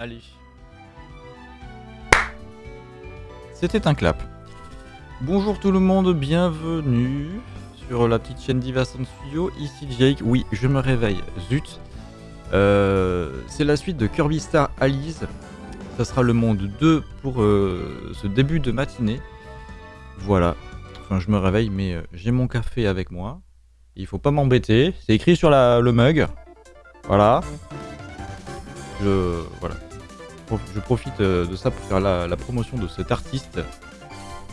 Allez. C'était un clap. Bonjour tout le monde, bienvenue sur la petite chaîne Divason Studio. Ici Jake, oui, je me réveille. Zut. Euh, c'est la suite de Kirby Star Alice. Ça sera le monde 2 pour euh, ce début de matinée. Voilà. Enfin, je me réveille, mais euh, j'ai mon café avec moi. Il faut pas m'embêter. C'est écrit sur le mug. Voilà. Je, voilà. Je profite de ça pour faire la, promotion de cet artiste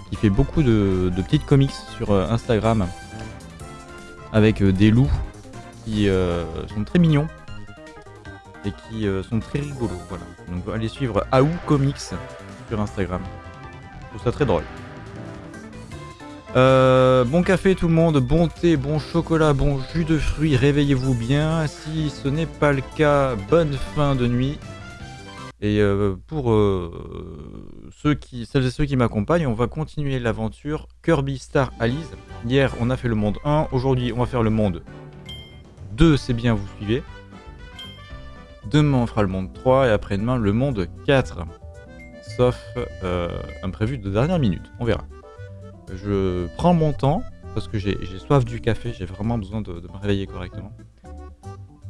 qui fait beaucoup de, petites comics sur Instagram avec des loups qui sont très mignons et qui sont très rigolos. Voilà. Donc allez suivre Aou Comics sur Instagram. Je trouve ça très drôle. Euh, bon café tout le monde, bon thé, bon chocolat, bon jus de fruits, réveillez-vous bien. Si ce n'est pas le cas, bonne fin de nuit. Et euh, pour euh, ceux qui, celles et ceux qui m'accompagnent, on va continuer l'aventure Kirby Star Allies. Hier, on a fait le monde 1. Aujourd'hui, on va faire le monde 2. C'est bien, vous suivez. Demain, on fera le monde 3. Et après-demain, le monde 4. Sauf euh, imprévu de dernière minute. On verra. Je prends mon temps parce que j'ai soif du café. J'ai vraiment besoin de, me réveiller correctement.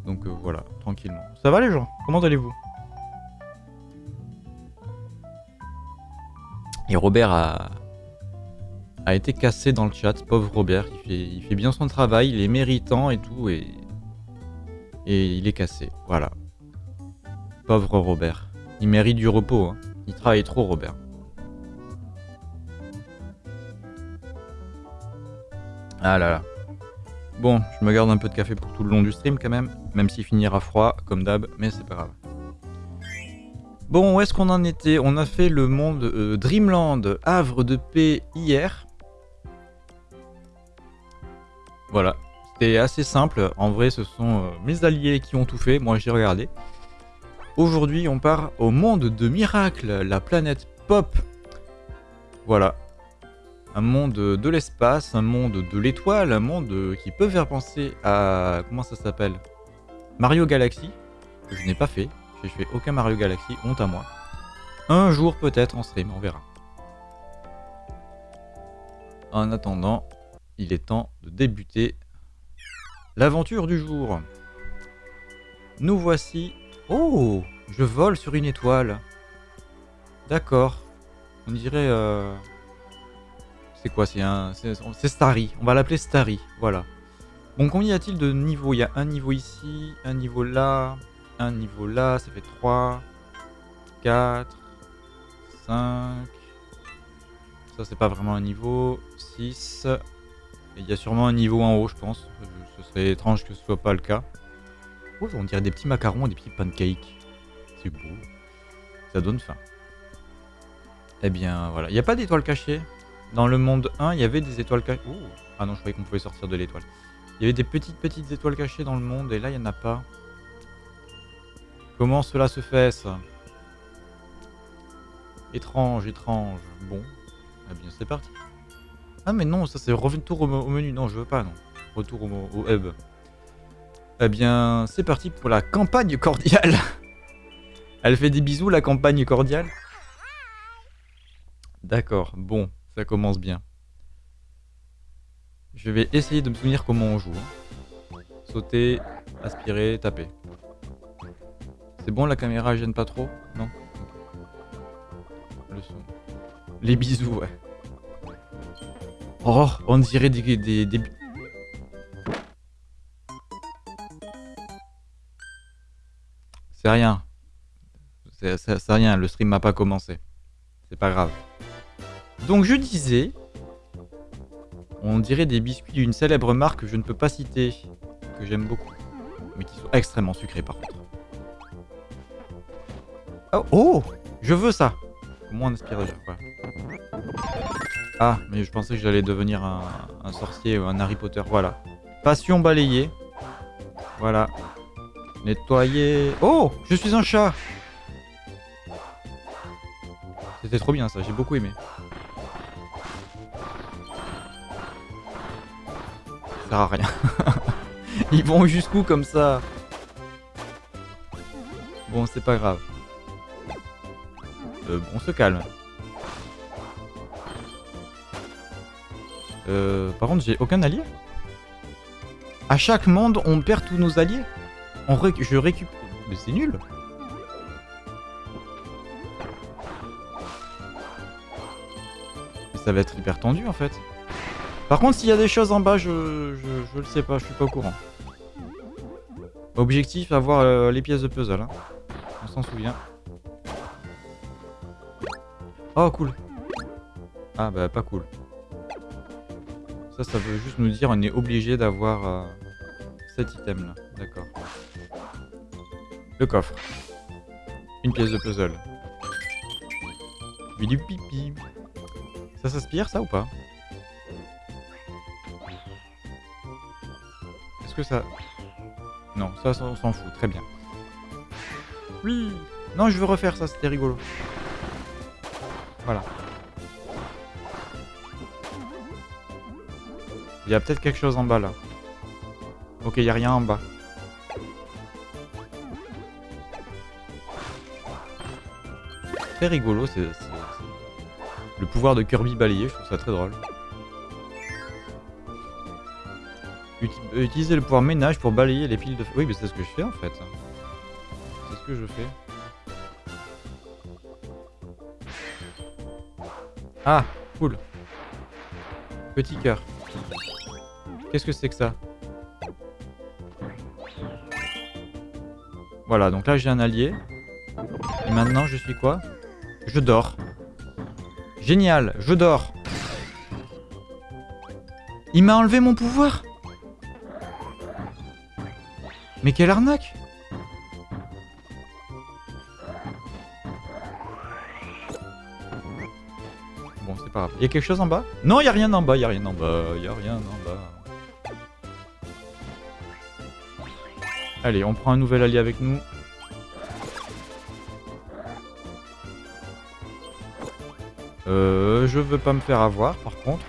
Donc euh, voilà, tranquillement. Ça va les gens? Comment allez-vous? Et Robert a, a été cassé dans le chat, pauvre Robert. Il fait, il fait bien son travail, il est méritant et tout, et, et il est cassé. Voilà. Pauvre Robert. Il mérite du repos. Hein. Il travaille trop, Robert. Ah là là. Bon, je me garde un peu de café pour tout le long du stream quand même, même s'il finira froid, comme d'hab, mais c'est pas grave. Bon, où est-ce qu'on en était On a fait le monde euh, Dreamland, Havre de paix hier. Voilà, c'était assez simple. En vrai, ce sont euh, mes alliés qui ont tout fait. Moi, j'ai regardé. Aujourd'hui, on part au monde de Miracle, la planète Pop. Voilà. Un monde de l'espace, un monde de l'étoile, un monde qui peut faire penser à... Comment ça s'appelle? Mario Galaxy, que je n'ai pas fait. J'ai fait aucun Mario Galaxy, honte à moi. Un jour peut-être en stream, on verra. En attendant, il est temps de débuter l'aventure du jour. Nous voici... Oh Je vole sur une étoile. D'accord. On dirait... Euh... C'est quoi C'est un... C'est Starry. On va l'appeler Starry. Voilà. Bon, combien y a-t-il de niveaux? Il y a un niveau ici, un niveau là, un niveau là, ça fait 3, 4, 5. Ça, c'est pas vraiment un niveau. 6. Et il y a sûrement un niveau en haut, je pense. Ce serait étrange que ce soit pas le cas. On dirait des petits macarons, des petits pancakes. C'est beau. Ça donne faim. Eh bien, voilà. Il n'y a pas d'étoiles cachées? Dans le monde 1, il y avait des étoiles cachées. Ah non, je croyais qu'on pouvait sortir de l'étoile. Il y avait des petites, petites étoiles cachées dans le monde, et là, il n'y en a pas. Comment cela se fait, ça Étrange, étrange. Bon. Eh bien, c'est parti. Ah, mais non, ça c'est retour au, menu. Non, je veux pas, non. Retour au, au hub. Eh bien, c'est parti pour la campagne cordiale. Elle fait des bisous, la campagne cordiale? D'accord, bon, ça commence bien. Je vais essayer de me souvenir comment on joue. Hein. Sauter, aspirer, taper. C'est bon, la caméra gêne pas trop Non Le son. Les bisous, ouais. Oh, on dirait des... des. C'est rien. C'est rien, le stream m'a pas commencé. C'est pas grave. Donc je disais... On dirait des biscuits d'une célèbre marque que je ne peux pas citer, que j'aime beaucoup, mais qui sont extrêmement sucrés par contre. Oh, oh Je veux ça Comment on aspire déjà Ah, mais je pensais que j'allais devenir un, un, sorcier ou un Harry Potter. Voilà. Passion balayée. Voilà. Nettoyer. Oh Je suis un chat C'était trop bien ça, j'ai beaucoup aimé. Ça sert à rien. Ils vont jusqu'où comme ça? Bon, c'est pas grave. Euh, on se calme. Euh, par contre, j'ai aucun allié. À chaque monde, on perd tous nos alliés. Je récupère... Mais c'est nul. ça va être hyper tendu en fait. Par contre, s'il y a des choses en bas, je, je, le sais pas, je suis pas au courant. Objectif, avoir euh, les pièces de puzzle. Hein. On s'en souvient. Oh, cool. Ah, bah, pas cool. Ça, ça veut juste nous dire on est obligé d'avoir euh, cet item là. D'accord. Le coffre. Une pièce de puzzle. du pipi. Ça s'aspire ça ou pas? Est-ce que ça... Non, ça on s'en fout, très bien. Oui Non, je veux refaire ça, c'était rigolo. Voilà. Il y a peut-être quelque chose en bas là. Ok, il n'y a rien en bas. Très rigolo, c'est le pouvoir de Kirby balayé, je trouve ça très drôle. Euh, utiliser le pouvoir ménage pour balayer les piles de... Oui, mais c'est ce que je fais en fait. C'est ce que je fais. Ah, cool. Petit cœur. Qu'est-ce que c'est que ça? Voilà, donc là j'ai un allié. Et maintenant je suis quoi? Je dors. Génial, je dors. Il m'a enlevé mon pouvoir Mais quelle arnaque pas. Il y a quelque chose en bas? Non, il y a rien en bas, il y a rien en bas, il y a rien en bas. Allez, on prend un nouvel allié avec nous. Euh, je veux pas me faire avoir, par contre.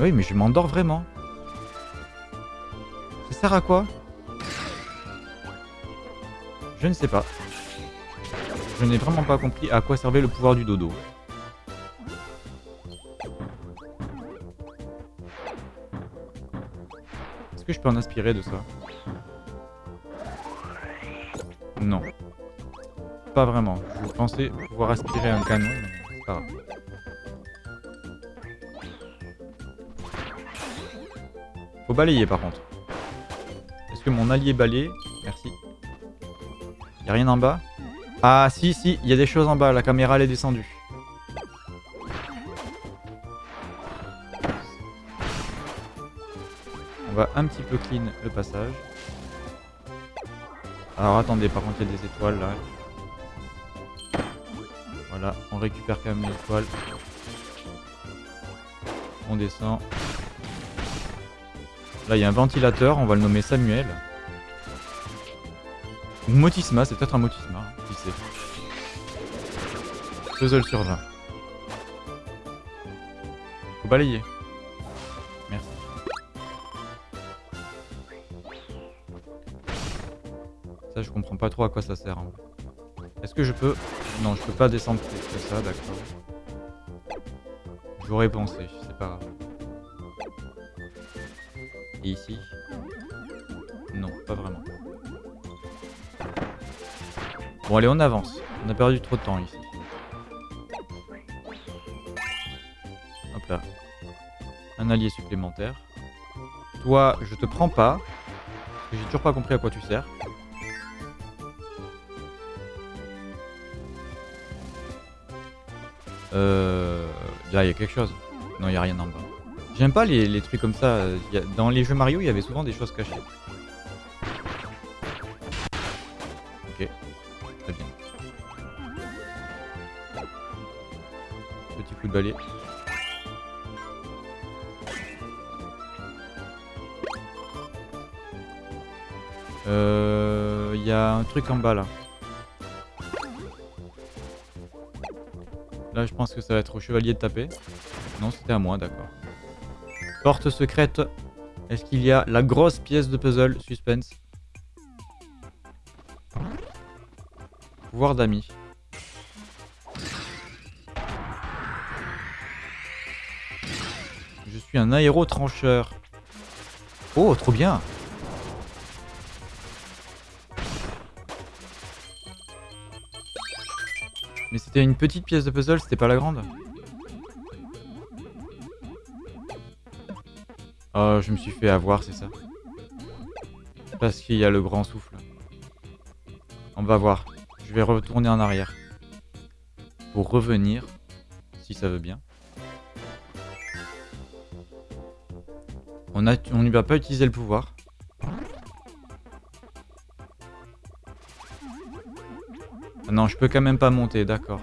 Oui, mais je m'endors vraiment. Ça sert à quoi? Je ne sais pas. Je n'ai vraiment pas compris à quoi servait le pouvoir du dodo. Est-ce que je peux en inspirer de ça? Non. Pas vraiment. Je pensais pouvoir aspirer un canon, mais c'est pas grave. Faut balayer par contre. Est-ce que mon allié balaye Merci. Y'a rien en bas? Ah si, si, il y a des choses en bas. La caméra elle est descendue. On va un petit peu clean le passage. Alors attendez, par contre il y a des étoiles là. Voilà, on récupère quand même l'étoile. On descend. Là, il y a un ventilateur, on va le nommer Samuel. Motisma, c'est peut-être un Motisma. Puzzle sur 20. Faut balayer. Merci. Ça, je comprends pas trop à quoi ça sert. Hein. Est-ce que je peux... Non, je peux pas descendre plus que ça, d'accord. J'aurais pensé, c'est pas grave. Et ici? Non, pas vraiment. Bon, allez, on avance. On a perdu trop de temps ici. Allié supplémentaire. Toi, je te prends pas. J'ai toujours pas compris à quoi tu sers. Euh... Là, il y a quelque chose. Non, il n'y a rien en bas. J'aime pas les, trucs comme ça. Dans les jeux Mario, il y avait souvent des choses cachées. Ok. Très bien. Petit coup de balai. Un truc en bas là. Là, je pense que ça va être au chevalier de taper. Non, c'était à moi, d'accord. Porte secrète. Est-ce qu'il y a la grosse pièce de puzzle? Suspense. Pouvoir d'amis. Je suis un aérotrancheur. Oh, trop bien c'était une petite pièce de puzzle, c'était pas la grande Oh, je me suis fait avoir, c'est ça. Parce qu'il y a le grand souffle. On va voir. Je vais retourner en arrière. Pour revenir, si ça veut bien. On on n'y va pas utiliser le pouvoir. Non, je peux quand même pas monter, d'accord.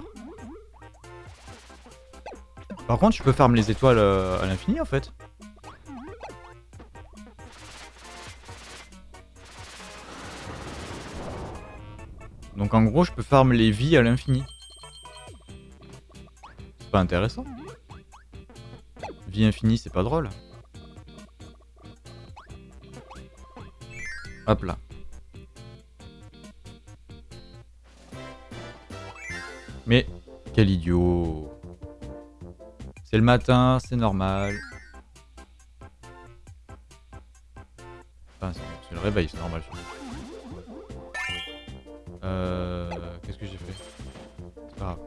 Par contre, je peux farm les étoiles euh, à l'infini en fait. Donc en gros, je peux farm les vies à l'infini. C'est pas intéressant. Vie infinie, c'est pas drôle. Hop là. Mais quel idiot. C'est le matin, c'est normal. Enfin, c'est le réveil, c'est normal. Euh... Qu'est-ce que j'ai fait? C'est pas grave.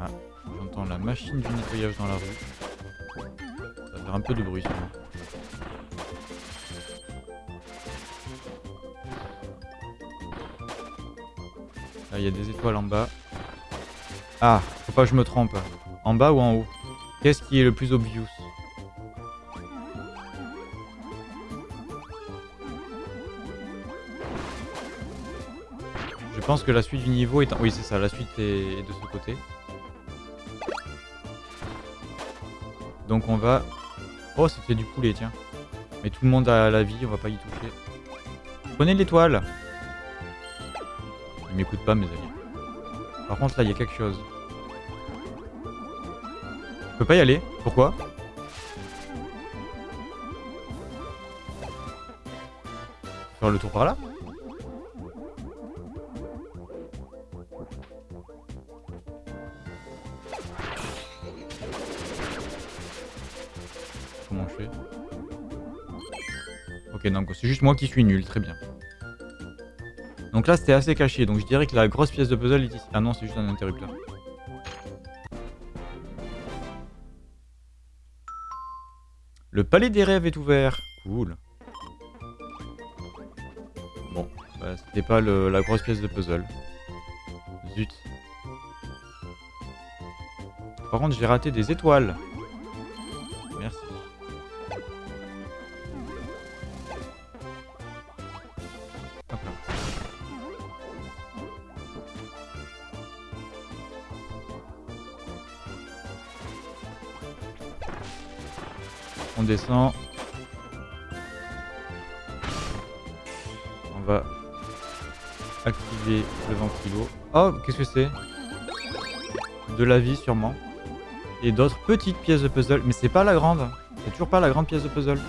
Ah, j'entends la machine du nettoyage dans la rue. Ça va faire un peu de bruit sûrement. il y a des étoiles en bas. Ah, faut pas que je me trompe. En bas ou en haut? Qu'est-ce qui est le plus obvious? Je pense que la suite du niveau est... En... Oui, c'est ça, la suite est de ce côté. Donc on va... Oh, c'était du poulet, tiens. Mais tout le monde a la vie, on va pas y toucher. Prenez l'étoile m'écoute pas mes amis. Par contre là il y a quelque chose. Je peux pas y aller Pourquoi? Faire le tour par là? Comment je fais? Ok donc c'est juste moi qui suis nul, très bien. Donc là, c'était assez caché. Donc je dirais que la grosse pièce de puzzle est ici. Ah non, c'est juste un interrupteur. Le palais des rêves est ouvert. Cool. Bon, bah, c'était pas la grosse pièce de puzzle. Zut. Par contre, j'ai raté des étoiles. Oh, qu'est-ce que c'est De la vie sûrement. Et d'autres petites pièces de puzzle. Mais c'est pas la grande. C'est toujours pas la grande pièce de puzzle.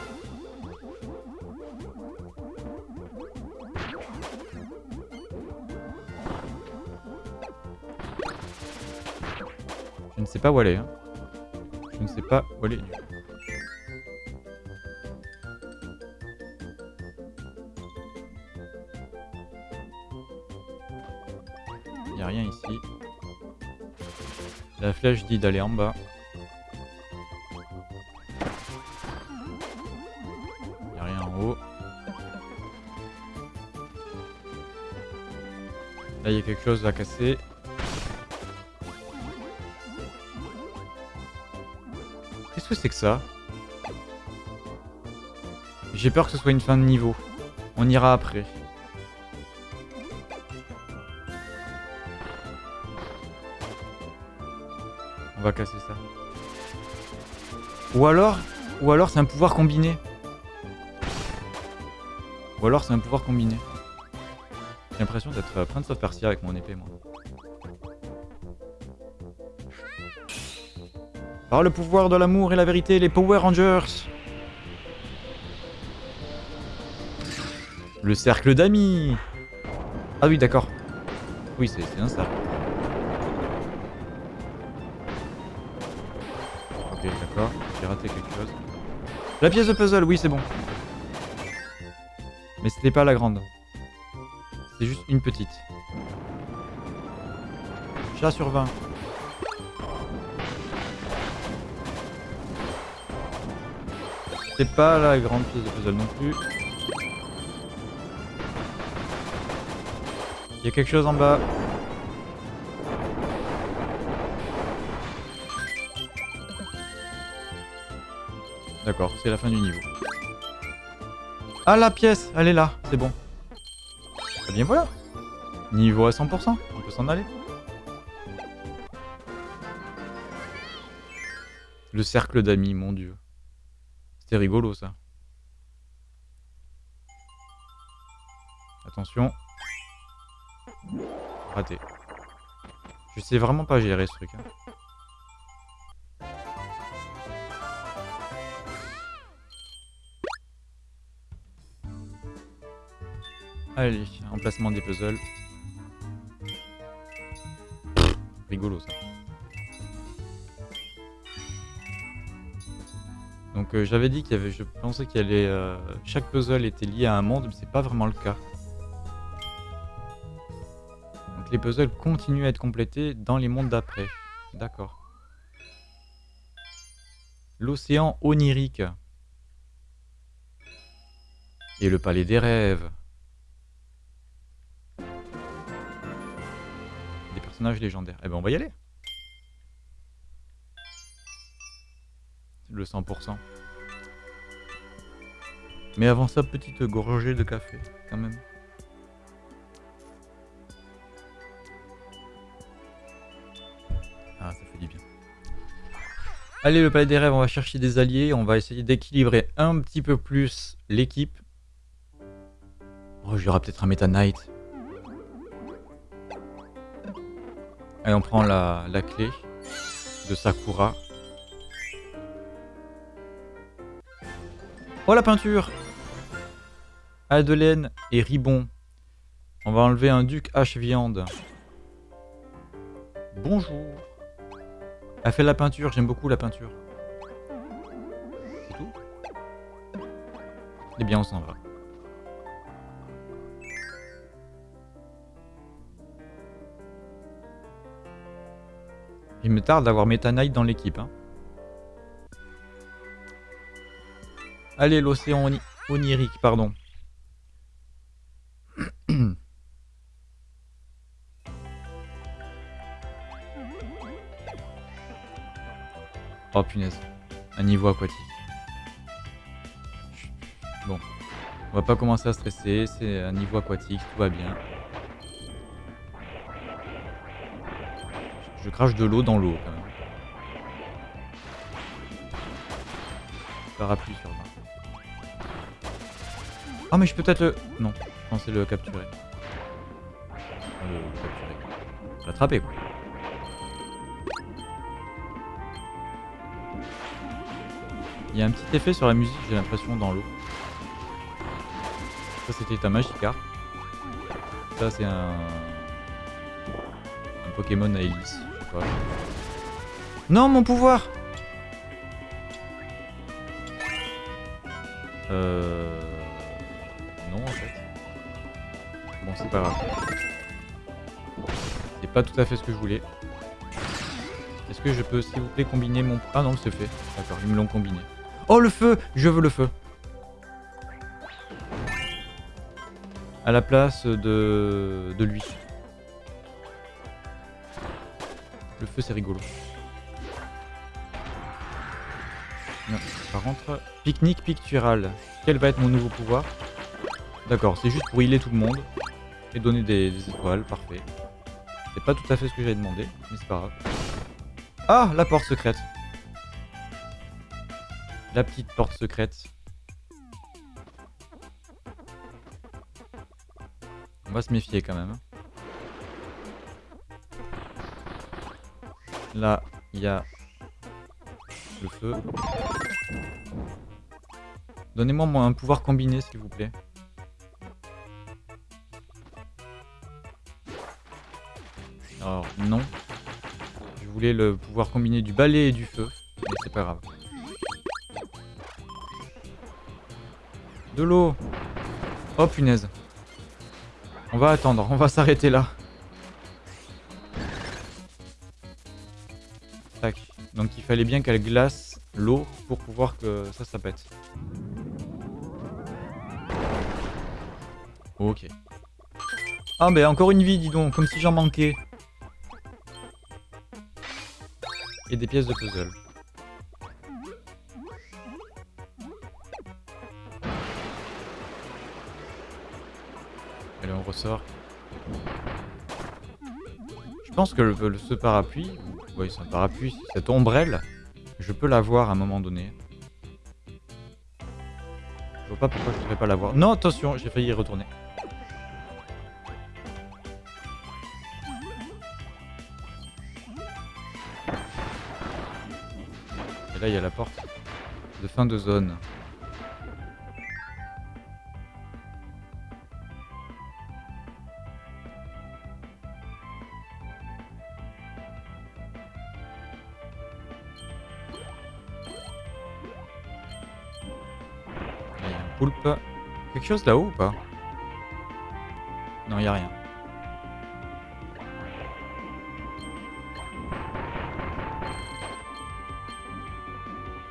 Je ne sais pas où aller. Hein. Je ne sais pas où aller. La flèche dit d'aller en bas. Il a rien en haut. Là, il y a quelque chose à casser. Qu'est-ce que c'est que ça? J'ai peur que ce soit une fin de niveau. On ira après. Casser ça. Ou alors, ou alors c'est un pouvoir combiné. Ou alors c'est un pouvoir combiné. J'ai l'impression d'être Prince of Persia avec mon épée, moi. Par le pouvoir de l'amour et la vérité, les Power Rangers Le cercle d'amis Ah oui, d'accord. Oui, c'est un cercle. La pièce de puzzle, oui, c'est bon. Mais c'était pas la grande. C'est juste une petite. Chat sur 20. C'est pas la grande pièce de puzzle non plus. Il y a quelque chose en bas. D'accord, c'est la fin du niveau. Ah la pièce, elle est là, c'est bon. Eh bien voilà. Niveau à 100%, on peut s'en aller. Le cercle d'amis, mon dieu. C'était rigolo ça. Attention. Raté. Je sais vraiment pas gérer ce truc. Hein. Allez, emplacement des puzzles. rigolo ça. Donc euh, j'avais dit qu'il y avait, je pensais qu'il y allait, euh, chaque puzzle était lié à un monde, mais c'est pas vraiment le cas. Donc les puzzles continuent à être complétés dans les mondes d'après. D'accord. L'océan onirique. Et le palais des rêves. Légendaires. Eh ben on va y aller. le 100%. Mais avant ça, petite gorgée de café, quand même. Ah, ça fait du bien. Allez, le palais des rêves, on va chercher des alliés. On va essayer d'équilibrer un petit peu plus l'équipe. Oh, j'aurai peut-être un Meta Knight. Allez, on prend la, la clé de Sakura. Oh la peinture Adelaine et Ribon. On va enlever un duc H viande. Bonjour. Elle fait la peinture, j'aime beaucoup la peinture. C'est tout? Eh bien on s'en va. Il me tarde d'avoir Meta Knight dans l'équipe. Hein. Allez, l'océan onirique, pardon. oh punaise. Un niveau aquatique. Bon. On va pas commencer à stresser, c'est un niveau aquatique, tout va bien. Je crache de l'eau dans l'eau quand même. Parapluie sur 20. Ah mais je peux peut-être le... Non, je pensais le capturer. Le, capturer. L'attraper quoi. Il y a un petit effet sur la musique, j'ai l'impression, dans l'eau. Ça c'était un Magikarp. Ça c'est un... Un Pokémon à hélice, Non, mon pouvoir Euh non en fait. Bon, c'est pas grave. C'est pas tout à fait ce que je voulais. Est-ce que je peux, s'il vous plaît, combiner mon... Ah non, c'est fait. D'accord, ils me l'ont combiné. Oh, le feu Je veux le feu. À la place de, de lui. Feu, c'est rigolo. Par contre, pique-nique pictural. Quel va être mon nouveau pouvoir? D'accord, c'est juste pour healer tout le monde. Et donner des, étoiles, parfait. C'est pas tout à fait ce que j'avais demandé, mais c'est pas grave. Ah, la porte secrète. La petite porte secrète. On va se méfier quand même. Là, il y a le feu. Donnez-moi un pouvoir combiné, s'il vous plaît. Alors, non. Je voulais le pouvoir combiné du balai et du feu, mais c'est pas grave. De l'eau Oh punaise On va attendre, on va s'arrêter là. Donc il fallait bien qu'elle glace l'eau pour pouvoir que ça, ça pète. Ok. Ah ben encore une vie, dis donc, comme si j'en manquais. Et des pièces de puzzle. Allez, on ressort. Je pense que le, ce parapluie, oui c'est un parapluie, cette ombrelle, je peux l'avoir à un moment donné. Je vois pas pourquoi je ne pas l'avoir. Non, attention, j'ai failli y retourner. Et là, il y a la porte de fin de zone. Chose là-haut ou pas Non, il a rien.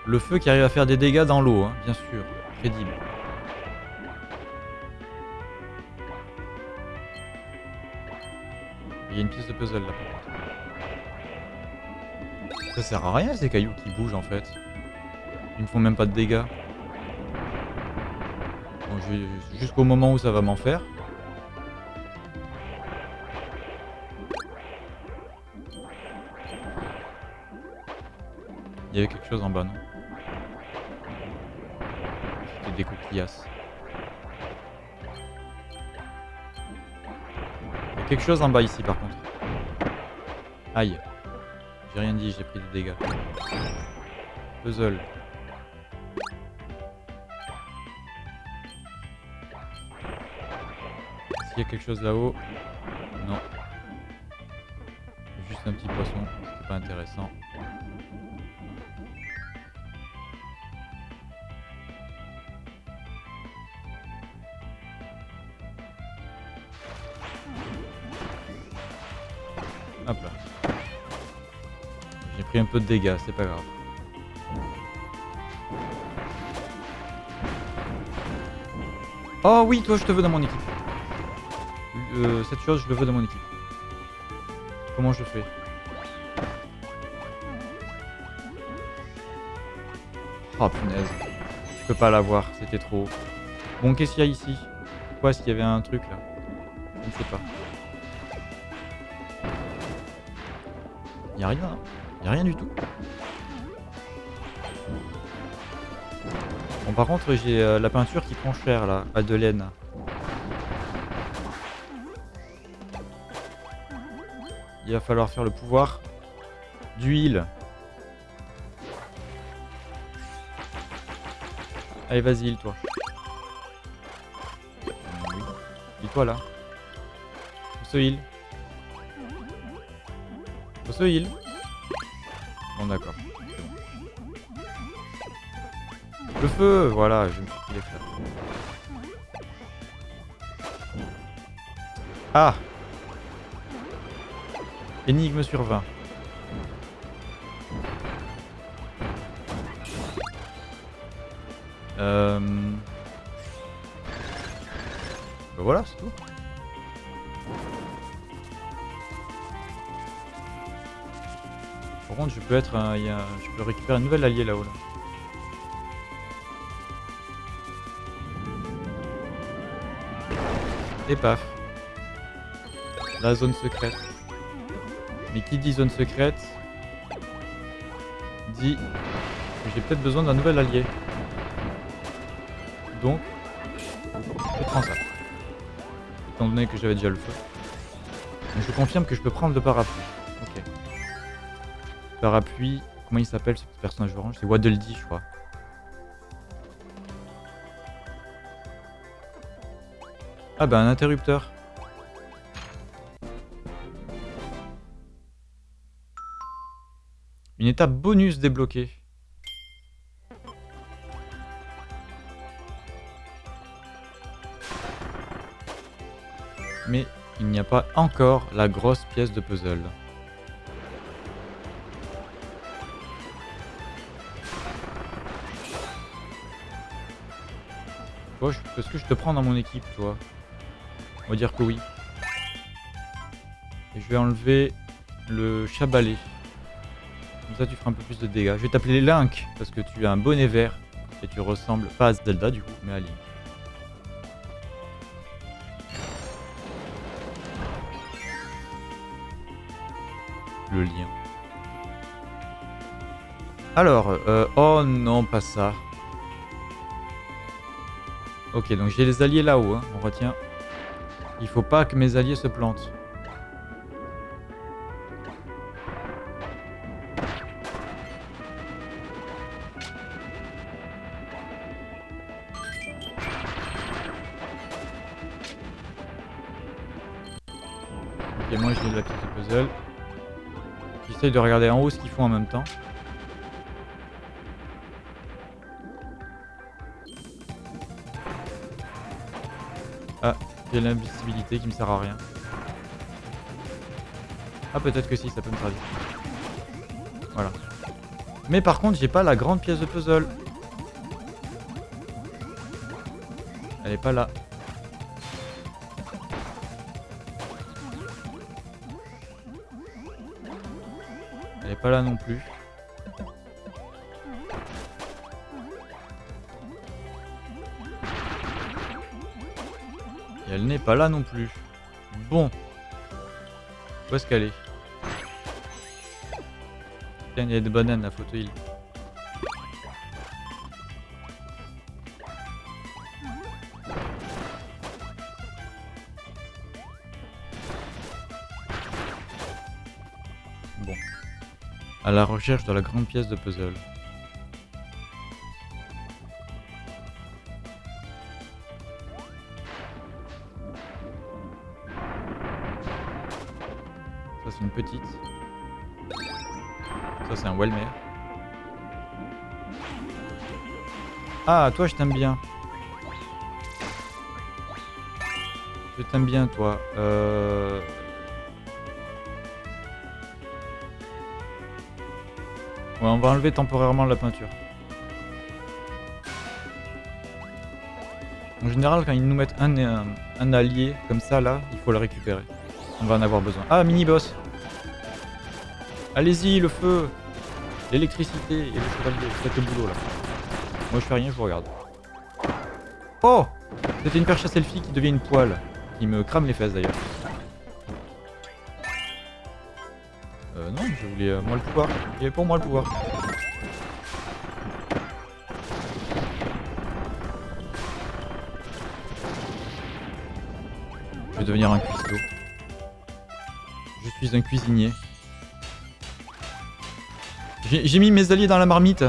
Le feu qui arrive à faire des dégâts dans l'eau, hein, bien sûr. Crédible. Il y a une pièce de puzzle là. Ça sert à rien ces cailloux qui bougent en fait. Ils me font même pas de dégâts. Jusqu'au moment où ça va m'en faire. Il y avait quelque chose en bas, non? C'était des coquillasses. Il y a quelque chose en bas ici par contre. Aïe. J'ai rien dit, j'ai pris des dégâts. Puzzle. Y a quelque chose là-haut Non. Juste un petit poisson, c'est pas intéressant. Hop là. J'ai pris un peu de dégâts, c'est pas grave. Oh oui, toi je te veux dans mon équipe. Cette chose, je le veux dans mon équipe. Comment je fais? Oh punaise. Je peux pas l'avoir, c'était trop. Bon, qu'est-ce qu'il y a ici? Pourquoi est-ce qu'il y avait un truc là? Je ne sais pas. Il a rien. Il y a rien du tout. Bon, par contre, j'ai euh, la peinture qui prend cher là, à de laine. Il va falloir faire le pouvoir d'huile. Allez, vas-y, toi. Oui. Dis-toi là. Faut se heal. Faut se heal. Bon, d'accord. Le feu, voilà, je me suis les Ah Énigme sur 20. Euh... Ben voilà, c'est tout. Par contre, je peux être un, je peux récupérer un nouvel allié là-haut. Là. Et paf. La zone secrète. Qui dit zone secrète dit que j'ai peut-être besoin d'un nouvel allié. Donc, je prends ça. Étant donné que j'avais déjà le feu. Je confirme que je peux prendre le parapluie. Ok. Parapluie, comment il s'appelle ce petit personnage orange? C'est Waddle Dee, je crois. Ah bah un interrupteur. Une étape bonus débloquée. Mais il n'y a pas encore la grosse pièce de puzzle. est-ce que je te prends dans mon équipe, toi On va dire que oui. Et je vais enlever le chabalet. Comme ça, tu feras un peu plus de dégâts. Je vais t'appeler Link, parce que tu as un bonnet vert. Et tu ressembles, pas à Zelda du coup, mais à Link. Le lien. Alors, euh, oh non, pas ça. Ok, donc j'ai les alliés là-haut, hein, on retient. Il faut pas que mes alliés se plantent. J'essaye de regarder en haut ce qu'ils font en même temps. J'ai l'invisibilité qui me sert à rien. Ah peut-être que si, ça peut me servir. Voilà. Mais par contre, j'ai pas la grande pièce de puzzle. Elle est pas là. Pas là non plus. elle n'est pas là non plus. Bon. Où est-ce qu'elle est, il y a des bananes à fauteuil. Bon. À la recherche de la grande pièce de puzzle. petite. Ça, c'est un Welmer. Ah, toi, je t'aime bien. Je t'aime bien, toi. Euh... Ouais, on va enlever temporairement la peinture. En général, quand ils nous mettent un, un, un allié comme ça, là, il faut le récupérer. On va en avoir besoin. Ah, mini-boss Allez-y, le feu L'électricité et le chevalier, faites le boulot là. Moi je fais rien, je vous regarde. Oh C'était une perche à selfie qui devient une poêle. Qui me crame les fesses d'ailleurs. Voulais euh, moi le pouvoir. Il y avait pour moi le pouvoir. Je vais devenir un cuistot. Je suis un cuisinier. J'ai mis mes alliés dans la marmite.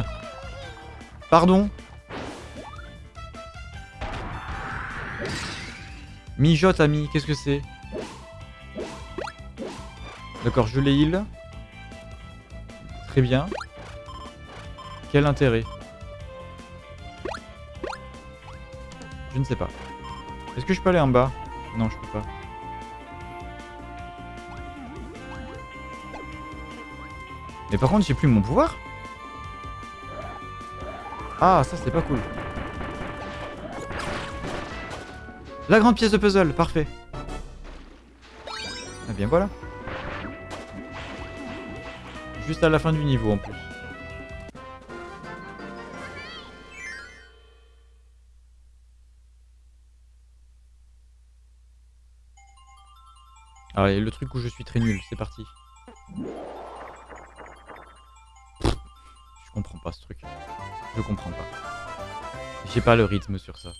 Pardon. Mijote, ami, qu'est-ce que c'est? D'accord, je les heal. Très bien. Quel intérêt? Je ne sais pas. Est-ce que je peux aller en bas? Non, je peux pas. Mais par contre, j'ai plus mon pouvoir. Ah, ça c'est pas cool. La grande pièce de puzzle, parfait. Eh bien voilà. Juste à la fin du niveau en plus. Allez, le truc où je suis très nul, c'est parti. Je comprends pas ce truc. Je comprends pas. J'ai pas le rythme sur ça.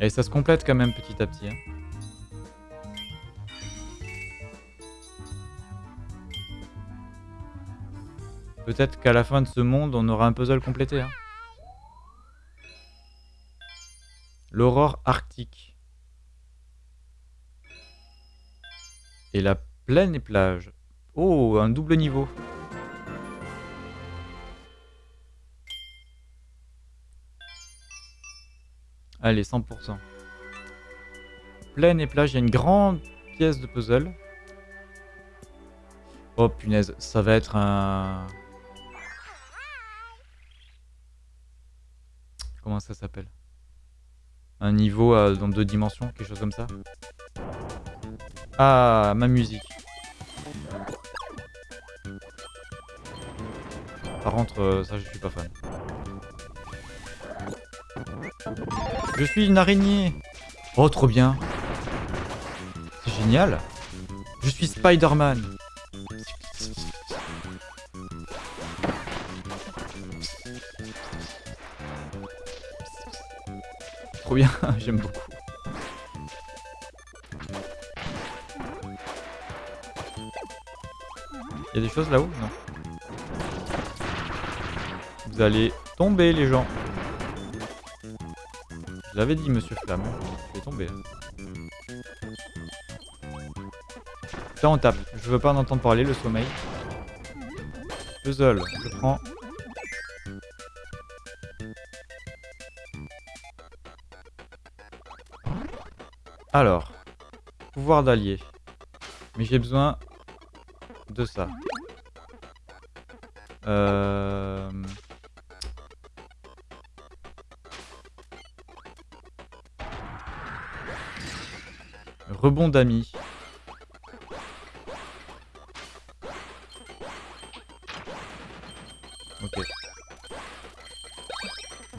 Et ça se complète quand même petit à petit. Hein. Peut-être qu'à la fin de ce monde, on aura un puzzle complété. Hein. L'aurore arctique. Et la plaine et plage. Oh, un double niveau. Allez, 100%. Plaine et plage, il y a une grande pièce de puzzle. Oh punaise, ça va être un... ça s'appelle Un niveau dans deux dimensions, quelque chose comme ça. Ah, ma musique. Par contre, euh, ça je suis pas fan. Je suis une araignée Oh, trop bien C'est génial Je suis Spider-Man Bien, j'aime beaucoup. Il y a des choses là-haut? Non. Vous allez tomber les gens. Je l'avais dit, monsieur Flamme. Je vais tomber. Là, on tape. Je veux pas en entendre parler, le sommeil. Puzzle, je prends. Alors, pouvoir d'allié. Mais j'ai besoin de ça. Euh... Rebond d'amis. Ok.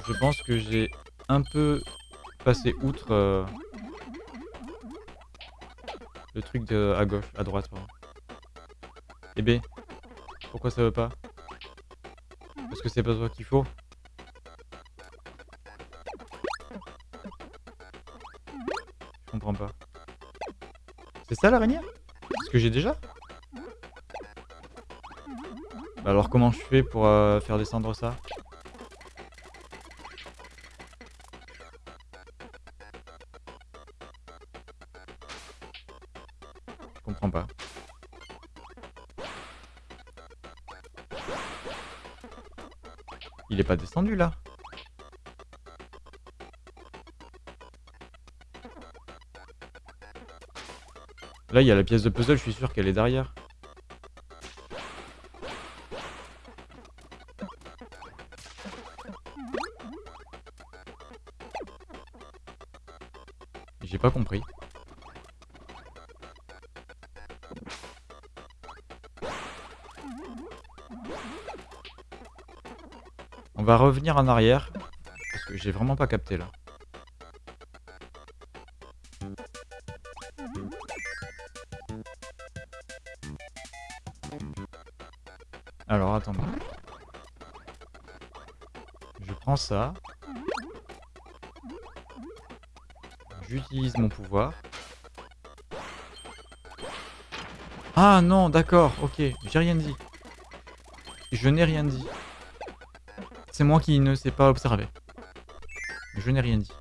Je pense que j'ai un peu passé outre euh, le truc de à gauche, à droite. Pardon. Et B, pourquoi ça veut pas? Parce que c'est pas toi qu'il faut Je comprends pas. C'est ça l'araignée? Ce que j'ai déjà? Bah Alors comment je fais pour euh, faire descendre ça? Là Là, il y a la pièce de puzzle, je suis sûr qu'elle est derrière. On va revenir en arrière. Parce que j'ai vraiment pas capté là. Alors attends. Je prends ça. J'utilise mon pouvoir. Ah non, d'accord, ok, j'ai rien dit. Je n'ai rien dit. C'est moi qui ne sais pas observer. Je n'ai rien dit.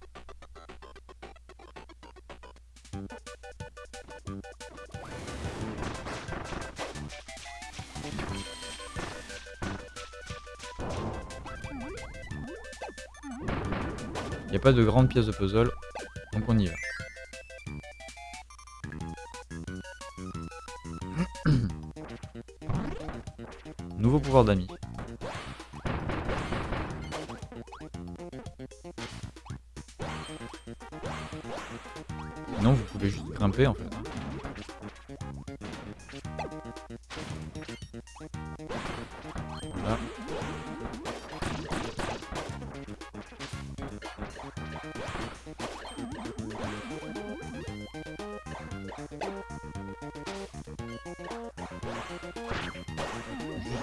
Il n'y a pas de grande pièce de puzzle, donc on y va. Nouveau pouvoir d'amis. Grimper en fait.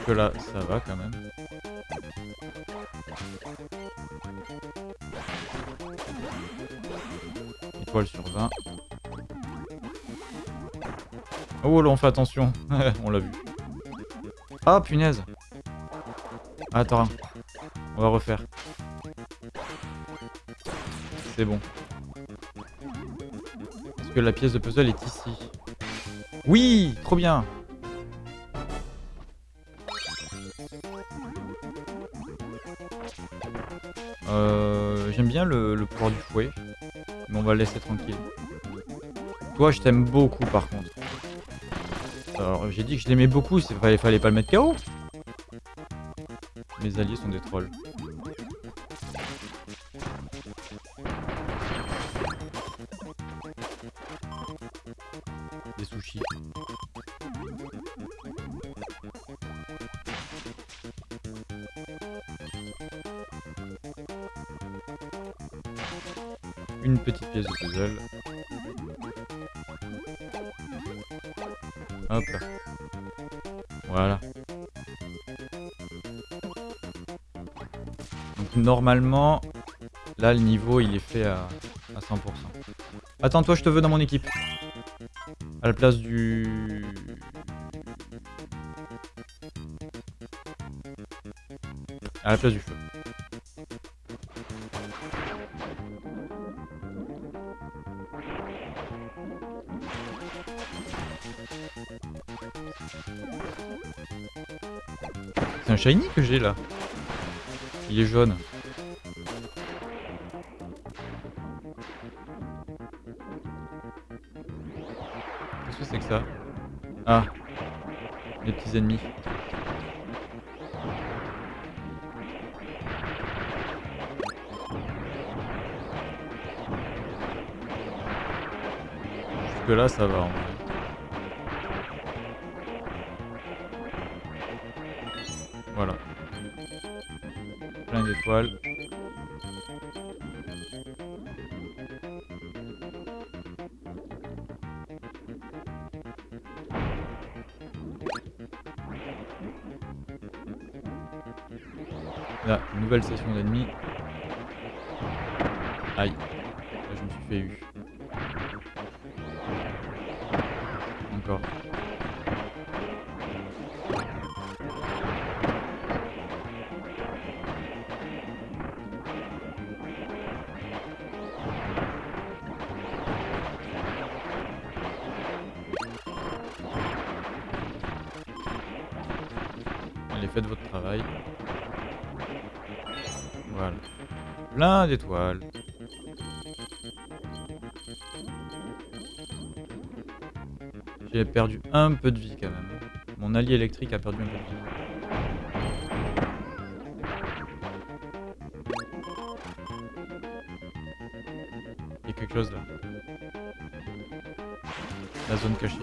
Là, ça va quand même. Oh là, on fait attention. on l'a vu. Ah, punaise. Attends. On va refaire. C'est bon. Parce que la pièce de puzzle est ici? Oui, trop bien. Euh, J'aime bien le, le pouvoir du fouet, mais on va le laisser tranquille. Toi, je t'aime beaucoup par contre. Alors, j'ai dit que je l'aimais beaucoup, il fallait, fallait pas le mettre KO. Mes alliés sont des trolls. Des sushis. Une petite pièce de puzzle. Normalement, là le niveau il est fait à, à 100%. Attends, toi je te veux dans mon équipe. À la place du... À la place du feu. C'est un shiny que j'ai là. Il est jaune. Petits ennemis. Jusque là ça va. Voilà. Plein d'étoiles. Là, nouvelle session d'ennemis. Aïe. Là, je me suis fait eu. Plein d'étoiles. J'ai perdu un peu de vie quand même. Mon allié électrique a perdu un peu de vie. Il y a quelque chose là. La zone cachée.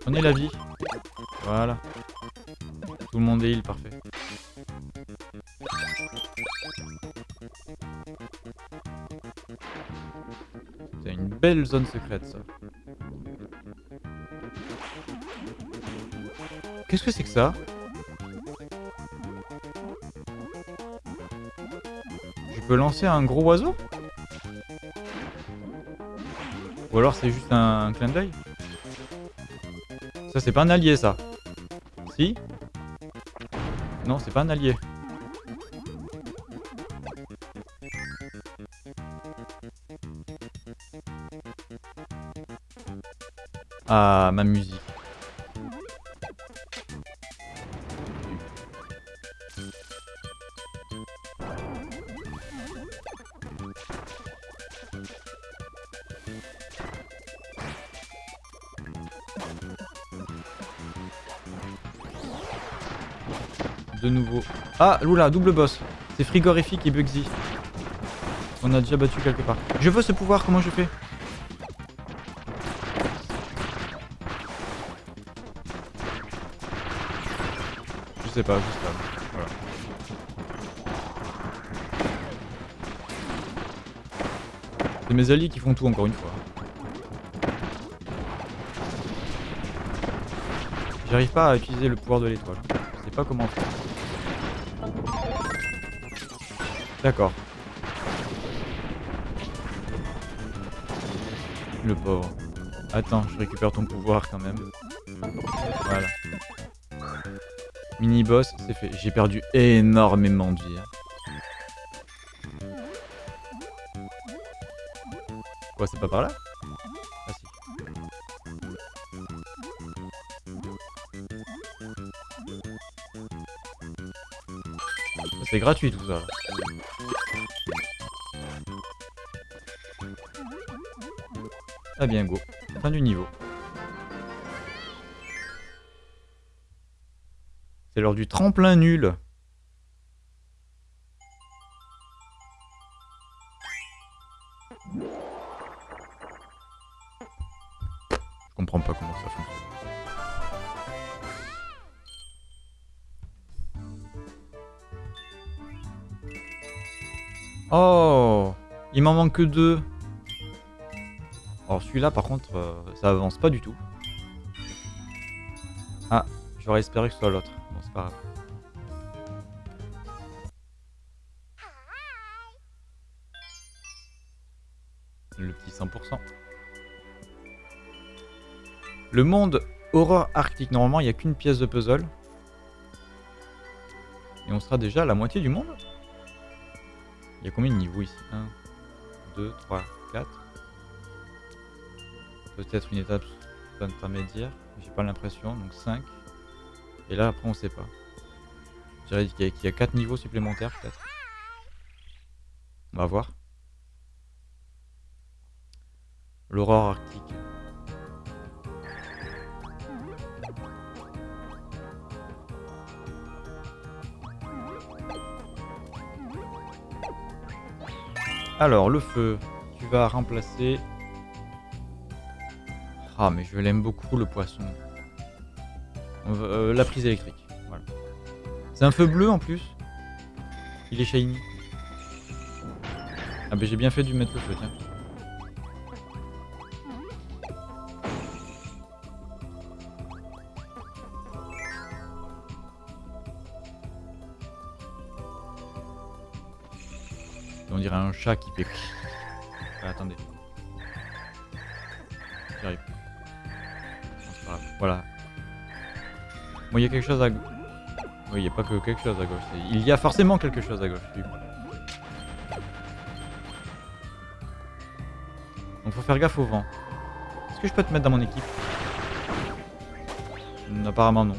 Prenez la vie. Voilà. Tout le monde est heal, parfait. C'est une belle zone secrète ça. Qu'est-ce que c'est que ça Je peux lancer un gros oiseau Ou alors c'est juste un, clin d'œil Ça c'est pas un allié ça Si Non c'est pas un allié. Ah ma musique. Ah, Lula, double boss. C'est frigorifique et Bugsy. On a déjà battu quelque part. Je veux ce pouvoir, comment je fais? Je sais pas, juste là. Voilà. C'est mes alliés qui font tout encore une fois. J'arrive pas à utiliser le pouvoir de l'étoile. Je sais pas comment faire. D'accord. Le pauvre. Attends, je récupère ton pouvoir quand même. Voilà. Mini-boss, c'est fait. J'ai perdu énormément de vie. hein. Quoi, c'est pas par là? Ah si. C'est gratuit tout ça. Ah bien go. Fin du niveau. C'est l'heure du tremplin nul. Je comprends pas comment ça fonctionne. Oh Il m'en manque que deux. Celui-là par contre, euh, ça avance pas du tout. Ah, j'aurais espéré que ce soit l'autre. Bon, c'est pas grave. Le petit 100%. Le monde horreur arctique. Normalement, il n'y a qu'une pièce de puzzle. Et on sera déjà à la moitié du monde? Il y a combien de niveaux ici? 1, 2, 3, 4. Peut-être une étape intermédiaire. J'ai pas l'impression. Donc 5. Et là, après, on sait pas. Je dirais qu'il y, a 4 niveaux supplémentaires, peut-être. On va voir. L'aurore arctique. Alors, le feu. Tu vas remplacer... Ah, mais je l'aime beaucoup, le poisson. Euh, la prise électrique. Voilà. C'est un feu bleu en plus. Il est shiny. Ah, ben j'ai bien fait de mettre le feu, tiens. On dirait un chat qui fait... Ah, attendez. Voilà. Bon, il y a quelque chose à... Oui, il n'y a pas que quelque chose à gauche. Il y a forcément quelque chose à gauche. Donc faut faire gaffe au vent. Est-ce que je peux te mettre dans mon équipe? Apparemment non.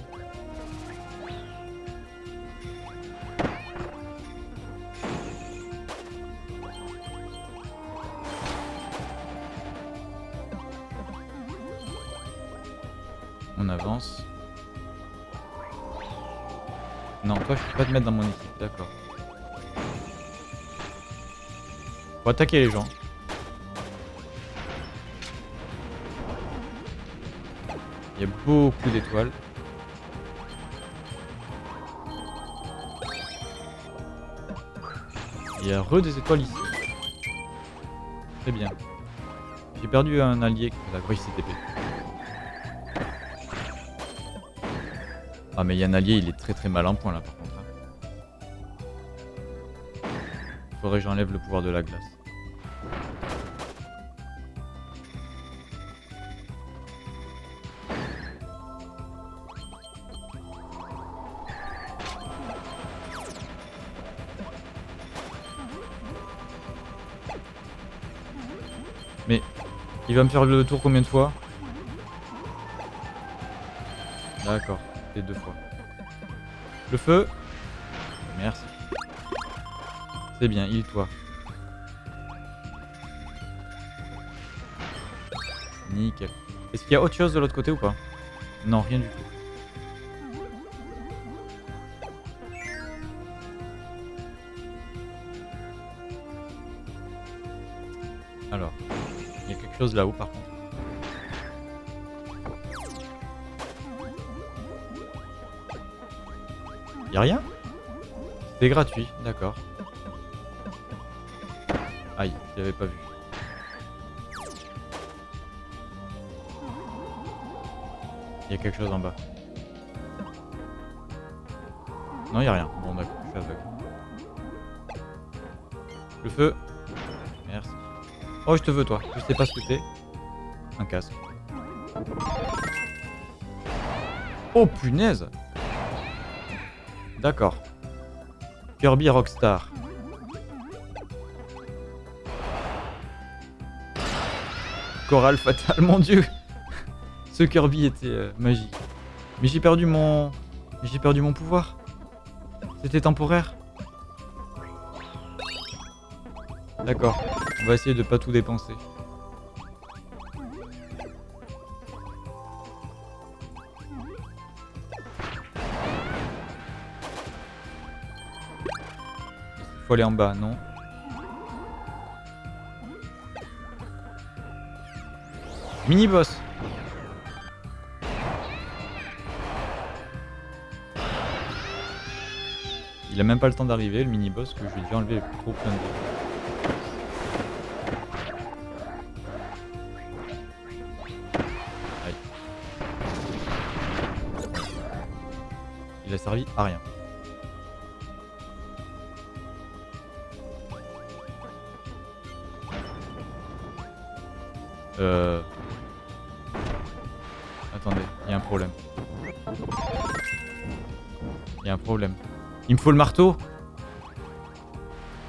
Mettre dans mon équipe, d'accord. Faut attaquer les gens. Il y a beaucoup d'étoiles. Il y a re des étoiles ici. Très bien. J'ai perdu un allié. D'accord, il s'est TP. Ah mais il y a un allié, il est très très mal en point là Faudrait que j'enlève le pouvoir de la glace. Mais il va me faire le tour combien de fois? D'accord deux fois. Le feu? C'est bien, il toi. Nickel. Est-ce qu'il y a autre chose de l'autre côté ou pas? Non, rien du tout. Alors, il y a quelque chose là-haut par contre. Y'a rien? C'est gratuit, d'accord. Je l'avais pas vu. Il y a quelque chose en bas. Non, il a rien. Bon, d'accord, je suis aveugle. Le feu. Merci. Oh, je te veux, toi. Je sais pas ce que c'est. Un casque. Oh, punaise D'accord. Kirby Rockstar. Chorale fatale, mon dieu Ce Kirby était euh, magique. Mais j'ai perdu mon... J'ai perdu mon pouvoir. C'était temporaire. D'accord. On va essayer de pas tout dépenser. Faut aller en bas, non? Mini-boss Il a même pas le temps d'arriver, le mini-boss, que je lui ai enlevé trop plein de... Aïe. Il a servi à rien. Euh... Il me faut le marteau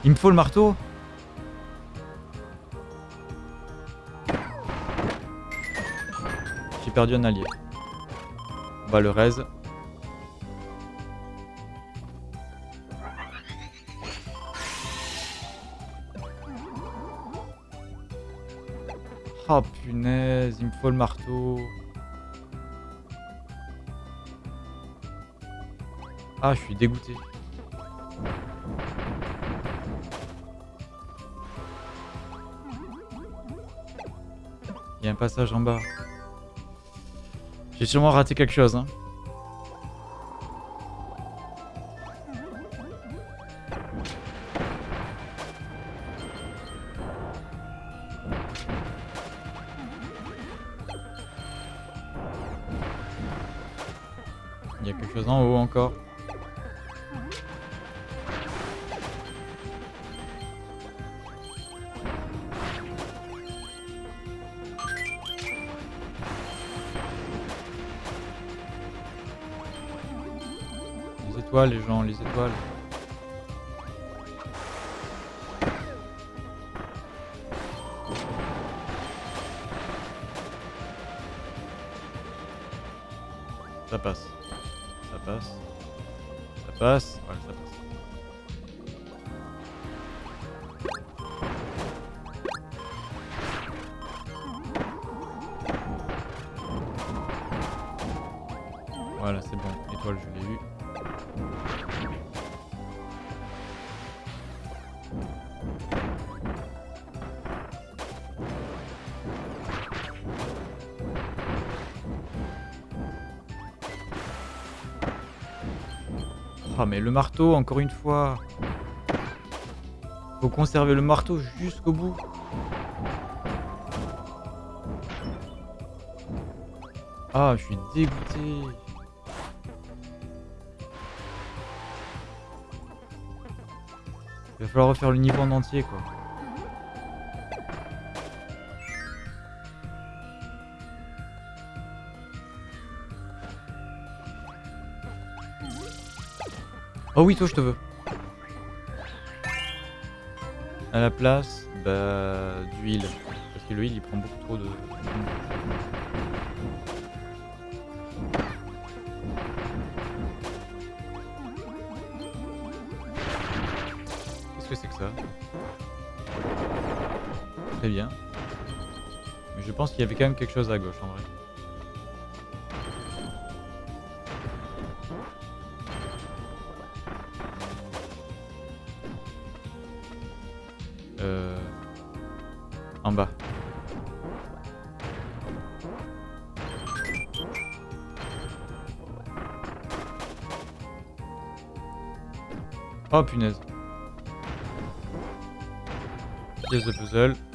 Il me faut le marteau J'ai perdu un allié. On va le raise. Oh punaise, il me faut le marteau. Ah, je suis dégoûté. Il y a un passage en bas. J'ai sûrement raté quelque chose. Hein. Il y a quelque chose en haut encore. Les gens, les étoiles. Ah mais le marteau, encore une fois. Faut conserver le marteau jusqu'au bout. Ah, je suis dégoûté. Il va falloir refaire le niveau en entier, quoi. Oh oui, toi, je te veux. À la place, bah, d'huile. Parce que l'huile, il prend beaucoup trop de... Qu'est-ce que c'est que ça? Très bien. Mais je pense qu'il y avait quand même quelque chose à gauche, en vrai. Oh punaise. Pièce de puzzle.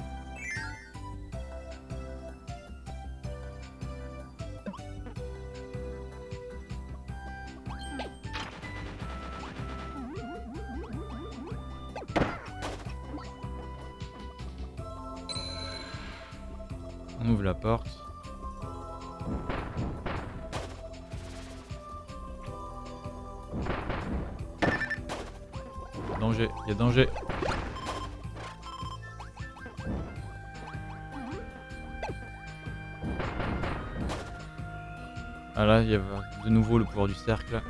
Cercle.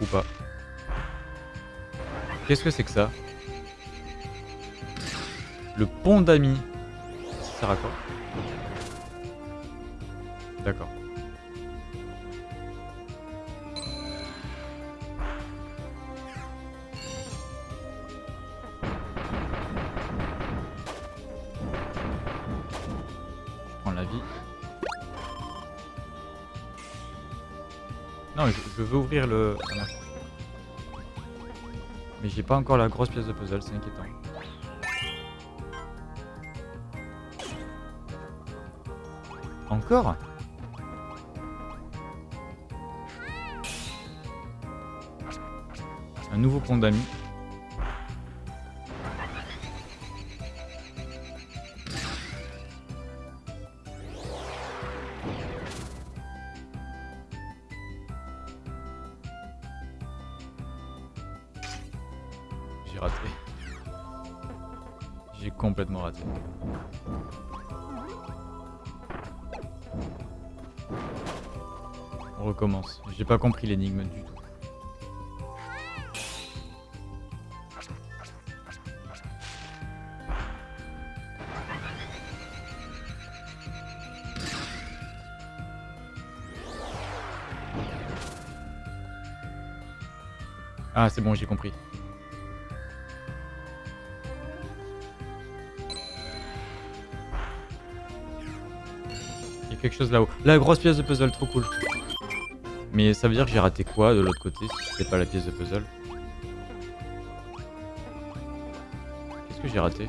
Ou pas. Qu'est-ce que c'est que ça? Le pont d'amis. Ça sert quoi? D'accord. Veux ouvrir le... Mais j'ai pas encore la grosse pièce de puzzle, c'est inquiétant. Encore? Un nouveau pont d'amis. J'ai pas compris l'énigme du tout. Ah, c'est bon, j'ai compris. Il y a quelque chose là-haut. La grosse pièce de puzzle, trop cool. Mais ça veut dire que j'ai raté quoi de l'autre côté si c'était pas la pièce de puzzle? Qu'est-ce que j'ai raté?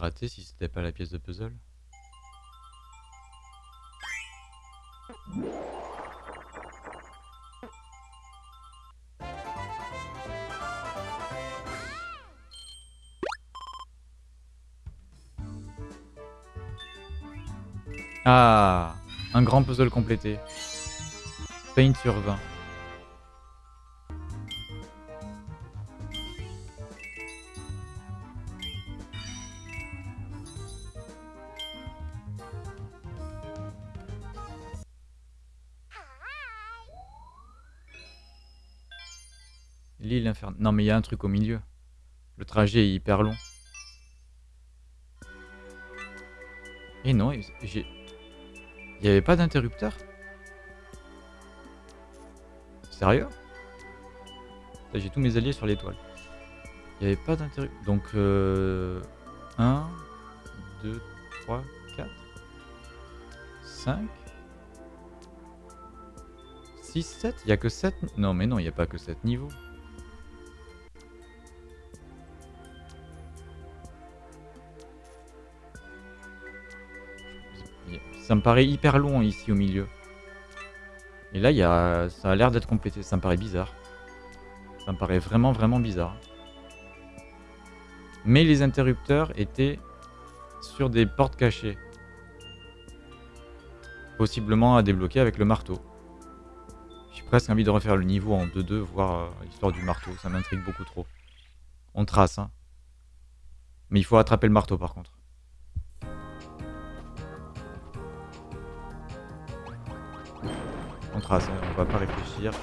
Raté si c'était pas la pièce de puzzle Ah Un grand puzzle complété. Paint sur 20. Non mais il y a un truc au milieu. Le trajet est hyper long. Et non, j'ai... Il y avait pas d'interrupteur? Sérieux? J'ai tous mes alliés sur l'étoile. Il n'y avait pas d'interrupteur. Donc, euh... 1, 2, 3, 4, 5, 6, 7 Il n'y a que 7 Non, mais non, il n'y a pas que 7 niveaux. Ça me paraît hyper long ici au milieu. Et là, y a... ça a l'air d'être complété. Ça me paraît bizarre. Ça me paraît vraiment, vraiment bizarre. Mais les interrupteurs étaient sur des portes cachées. Possiblement à débloquer avec le marteau. J'ai presque envie de refaire le niveau en 2-2, voir euh, l'histoire du marteau. Ça m'intrigue beaucoup trop. On trace, hein. Mais il faut attraper le marteau par contre. Hein, on va pas réfléchir.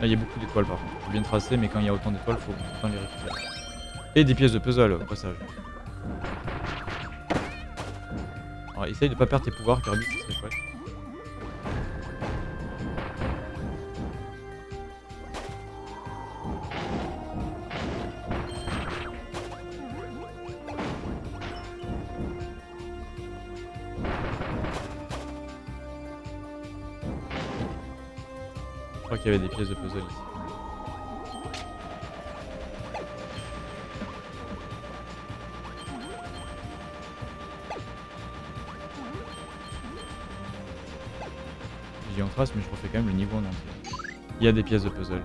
Là, il y a beaucoup d'étoiles par contre. Faut bien tracer, mais quand il y a autant d'étoiles, faut bien les récupérer. Et des pièces de puzzle au passage. Alors, essaye de pas perdre tes pouvoirs, Kirby, ce serait chouette. De puzzle dis en trace, mais je refais quand même le niveau en entier. Il y a des pièces de puzzle,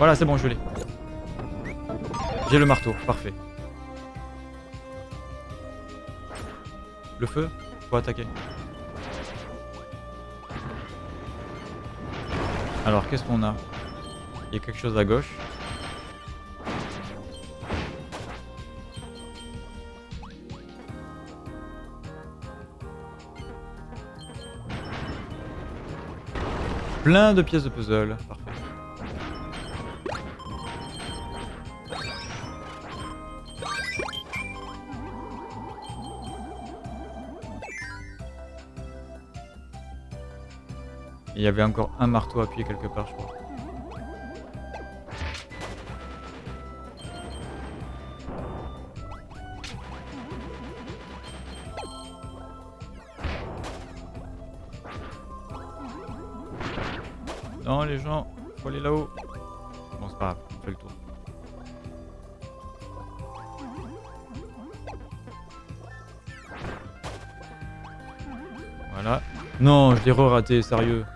Voilà, c'est bon, je l'ai. J'ai le marteau, parfait. Le feu Faut attaquer. Alors, qu'est-ce qu'on a? Il y a quelque chose à gauche. Plein de pièces de puzzle. Il y avait encore un marteau appuyé quelque part, je crois. Non, les gens, faut aller là-haut. Bon, c'est pas grave, on fait le tour. Voilà. Non, je l'ai re-raté, sérieux.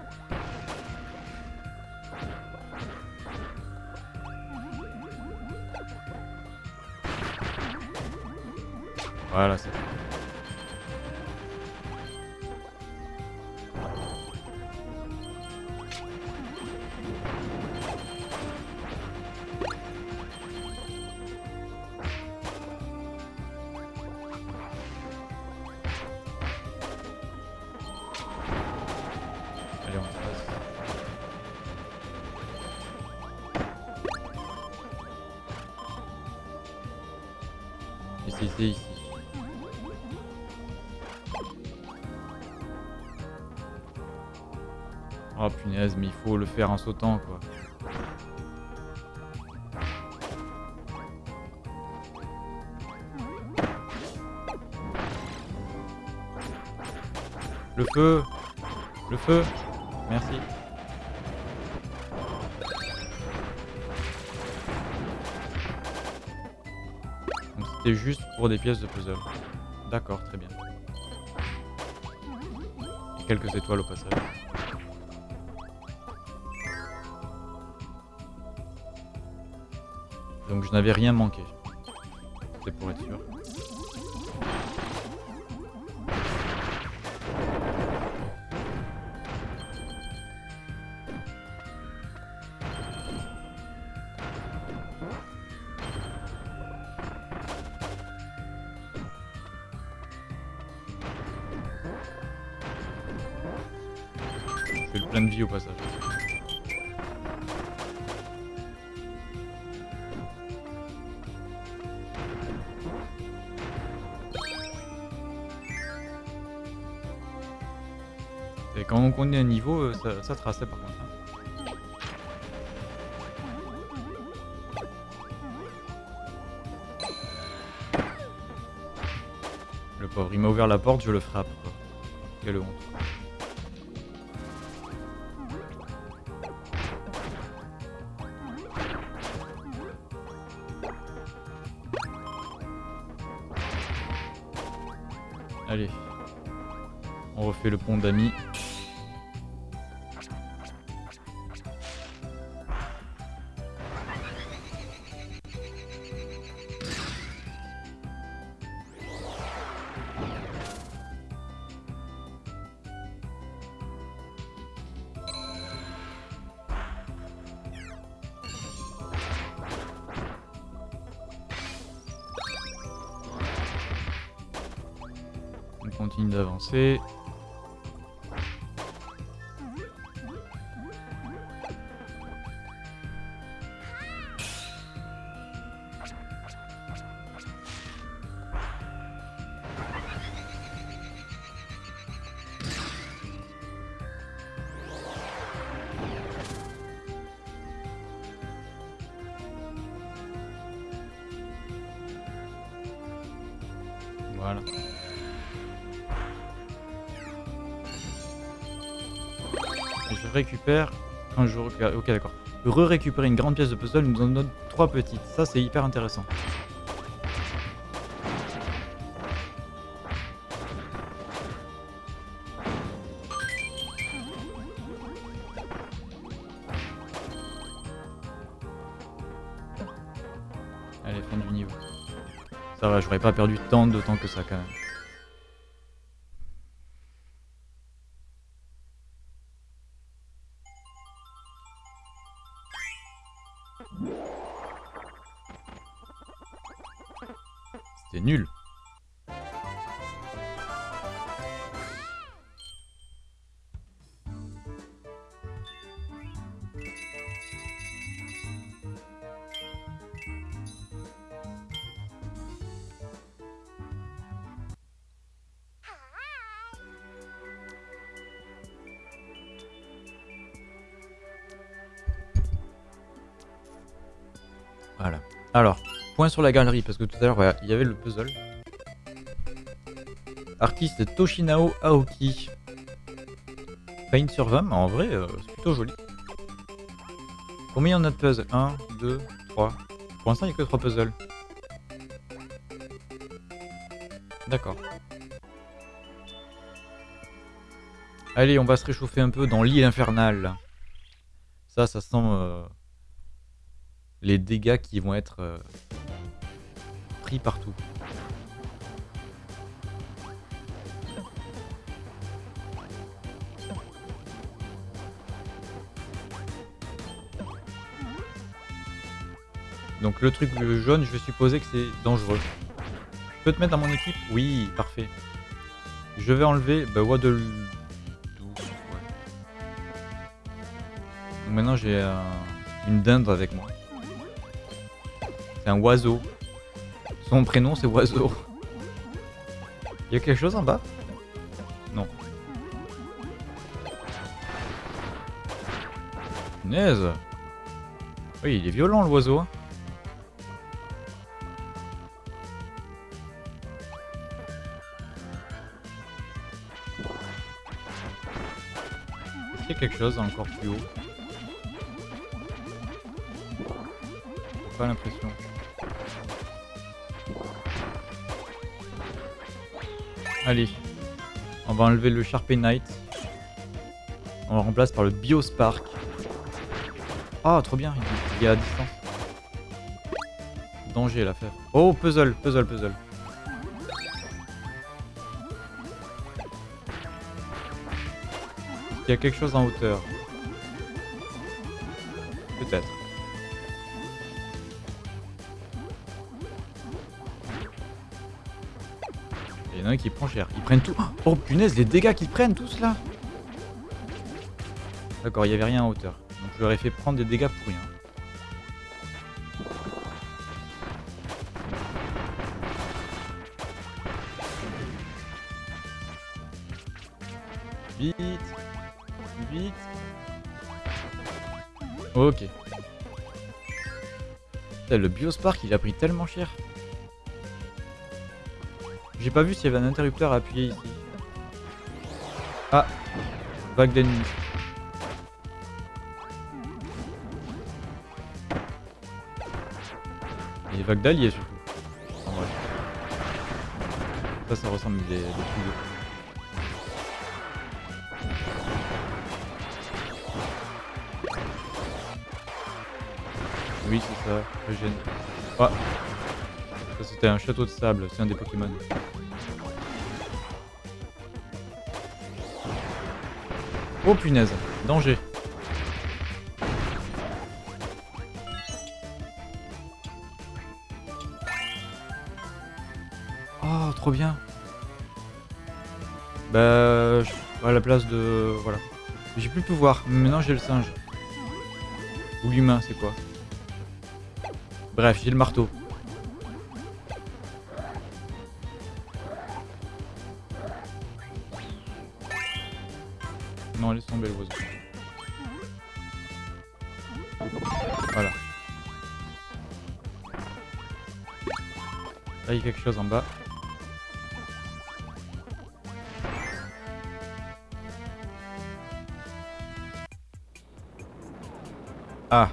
Mais il faut le faire en sautant quoi. Le feu Le feu Merci. C'était juste pour des pièces de puzzle. D'accord, très bien. Quelques étoiles au passage. Donc je n'avais rien manqué. Je le frappe. Continue un jour. Ok, d'accord. Re-récupérer une grande pièce de puzzle nous en donne trois petites. Ça, c'est hyper intéressant. Allez, fin du niveau. Ça va, j'aurais pas perdu tant de temps que ça quand même. Sur la galerie, parce que tout à l'heure, il y avait le puzzle. Artiste Toshinao Aoki. Paint sur 20, mais en vrai, euh, c'est plutôt joli. Combien on a de puzzles? 1, 2, 3. Pour l'instant, il n'y a que 3 puzzles. D'accord. Allez, on va se réchauffer un peu dans l'île infernale. Ça, ça sent euh, les dégâts qui vont être euh, partout. Donc le truc jaune, je vais supposer que c'est dangereux. Je peux te mettre dans mon équipe? Oui, parfait. Je vais enlever bah, Waddle... Donc maintenant j'ai un- une dinde avec moi. C'est un oiseau. Son prénom c'est oiseau. Il y a quelque chose en bas? Non. Punaise Oui, il est violent l'oiseau. Est-ce qu'il y a quelque chose encore plus haut J'ai Pas l'impression. Allez, on va enlever le Sharpie Knight. On le remplace par le Biospark. Ah, trop bien, il est à distance. Danger l'affaire. Oh, puzzle, puzzle, puzzle. Il y a quelque chose en hauteur. Qui prend cher. Ils prennent tout. Oh punaise, les dégâts qu'ils prennent tous là D'accord, il n'y avait rien en hauteur. Donc je leur ai fait prendre des dégâts pour rien. Vite vite. Ok. Le Biospark, il a pris tellement cher. J'ai pas vu s'il y avait un interrupteur à appuyer ici. Ah Vague d'ennemis. Et vagues d'alliés surtout. En vrai. Ça, ça ressemble à des, trucs de- Oui, c'est ça, le gène. Ah Ça, c'était un château de sable, c'est un des Pokémon. Oh punaise, danger. Oh, trop bien. Bah, à la place de... Voilà. J'ai plus le pouvoir, mais maintenant j'ai le singe. Ou l'humain, c'est quoi? Bref, j'ai le marteau. Quelque chose en bas. Ah.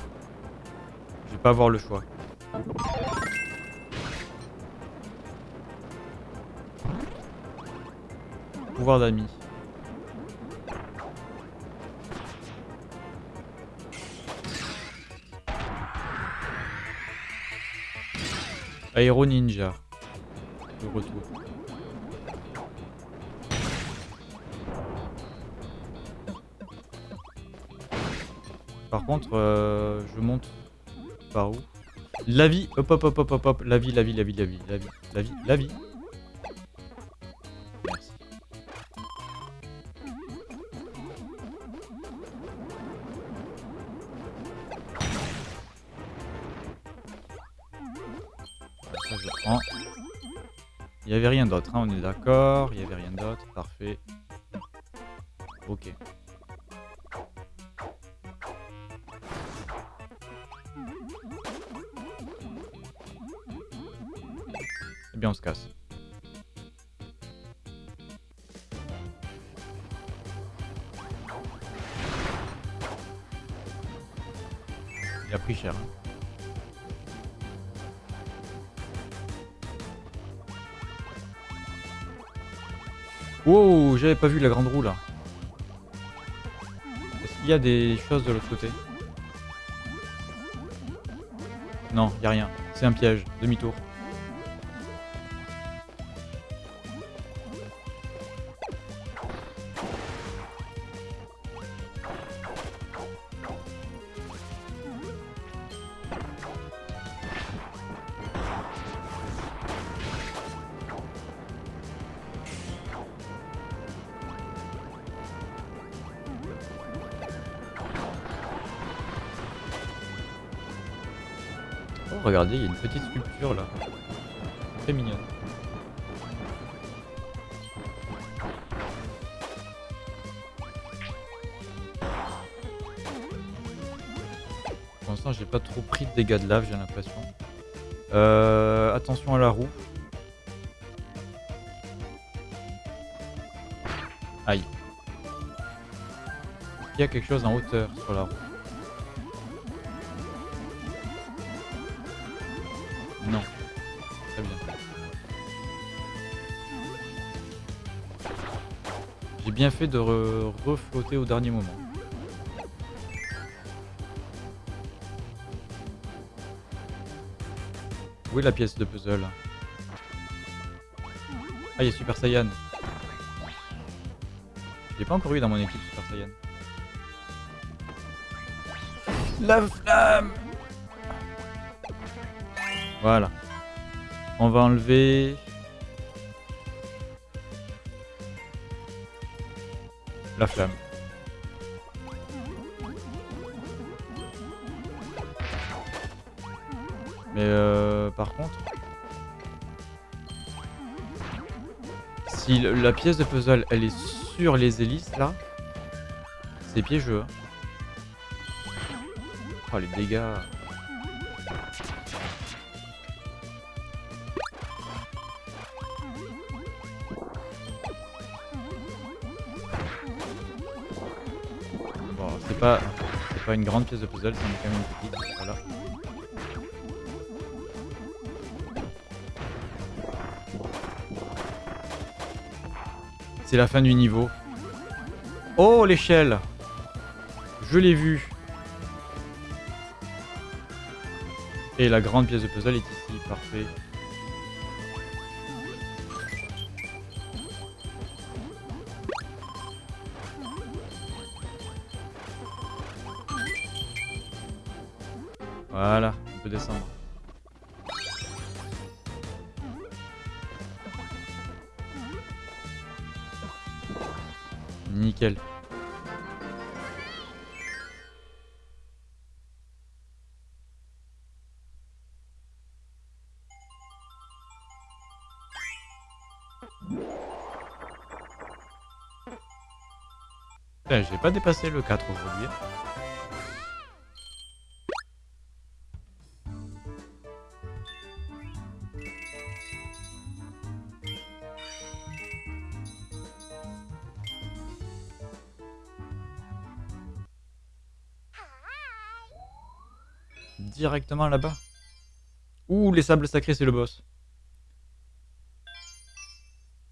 Je vais pas avoir le choix. Pouvoir d'amis. Aéro Ninja. Par contre, euh, je monte par où? La vie, hop hop hop hop hop hop, la vie, la vie, la vie, la vie, la vie, la vie, la vie. Avait rien d'autre, hein, on est d'accord. Il y avait rien d'autre, pas vu la grande roue là. Est-ce qu'il y a des choses de l'autre côté? Non, y a rien. C'est un piège. Demi-tour. Regardez, il y a une petite sculpture là. Très mignonne. Pour l'instant, j'ai pas trop pris de dégâts de lave, j'ai l'impression. Euh, attention à la roue. Aïe. Il y a quelque chose en hauteur sur la roue. Bien fait de re- reflotter au dernier moment. Où est la pièce de puzzle? Ah, il y a Super Saiyan. J'ai pas encore eu dans mon équipe Super Saiyan. La flamme Voilà. On va enlever... La flamme. Mais euh, par contre... Si la pièce de puzzle, elle est sur les hélices, là, C'est piégeux. hein. Oh les dégâts. Une grande pièce de puzzle, c'en est quand même une petite. Voilà. C'est la fin du niveau. Oh l'échelle Je l'ai vue. Et la grande pièce de puzzle est ici, parfait. J'ai pas dépassé le 4 aujourd'hui. Directement là-bas. Ouh, les sables sacrés, c'est le boss.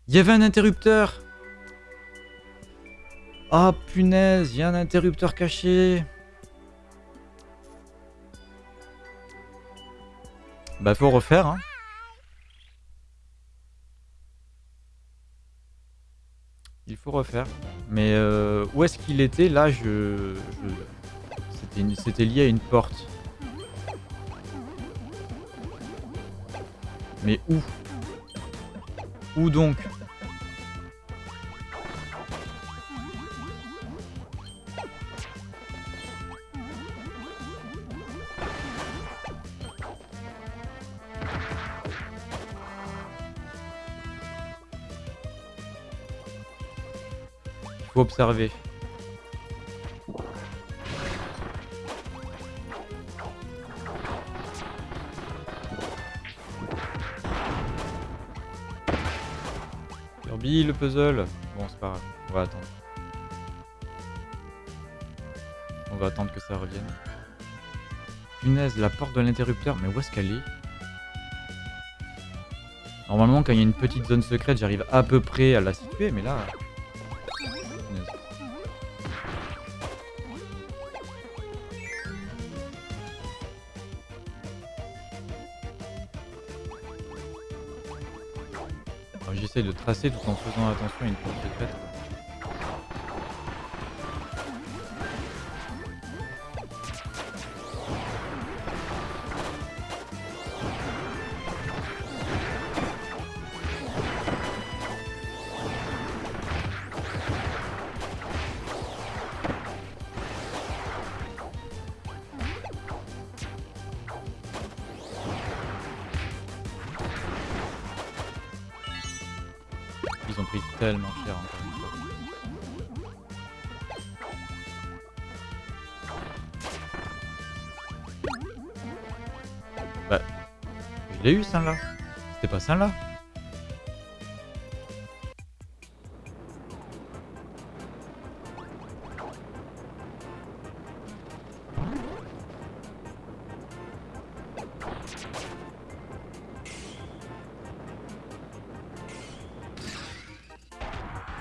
Il y avait un interrupteur Ah punaise, il y a un interrupteur caché Bah faut refaire hein. Il faut refaire. Mais euh, où est-ce qu'il était? Là, je... je- C'était lié à une porte. Mais où? Où donc? Kirby, le puzzle. Bon, c'est pas grave. On va attendre. On va attendre que ça revienne. Punaise, la porte de l'interrupteur. Mais où est-ce qu'elle est? Normalement, quand il y a une petite zone secrète, j'arrive à peu près à la situer, mais là... Tracer tout en faisant attention à une secrète. Ils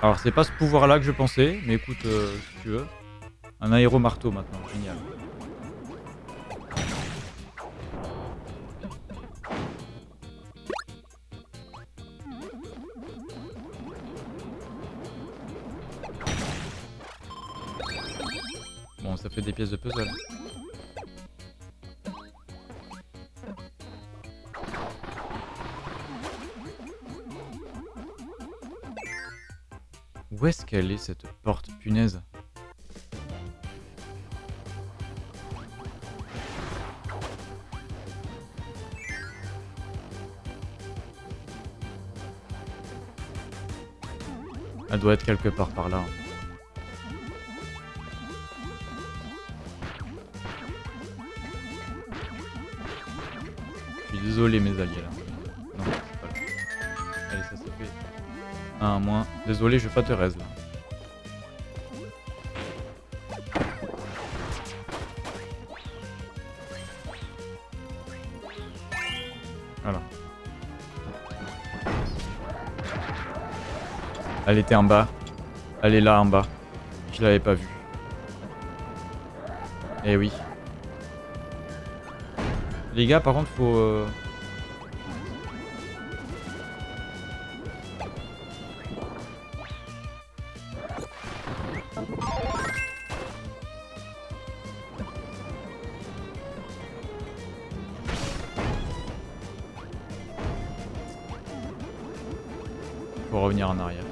Alors c'est pas ce pouvoir là que je pensais, mais écoute, euh, si tu veux. Un aéro-marteau maintenant, doit être quelque part par là. Je suis désolé mes alliés là. Non, c'est pas là. Allez, ça c'est fait. Un moins. Désolé, je vais pas te raise là. Elle était en bas. Elle est là en bas. Je l'avais pas vue. Eh oui. Les gars, par contre, faut... euh, Faut revenir en arrière.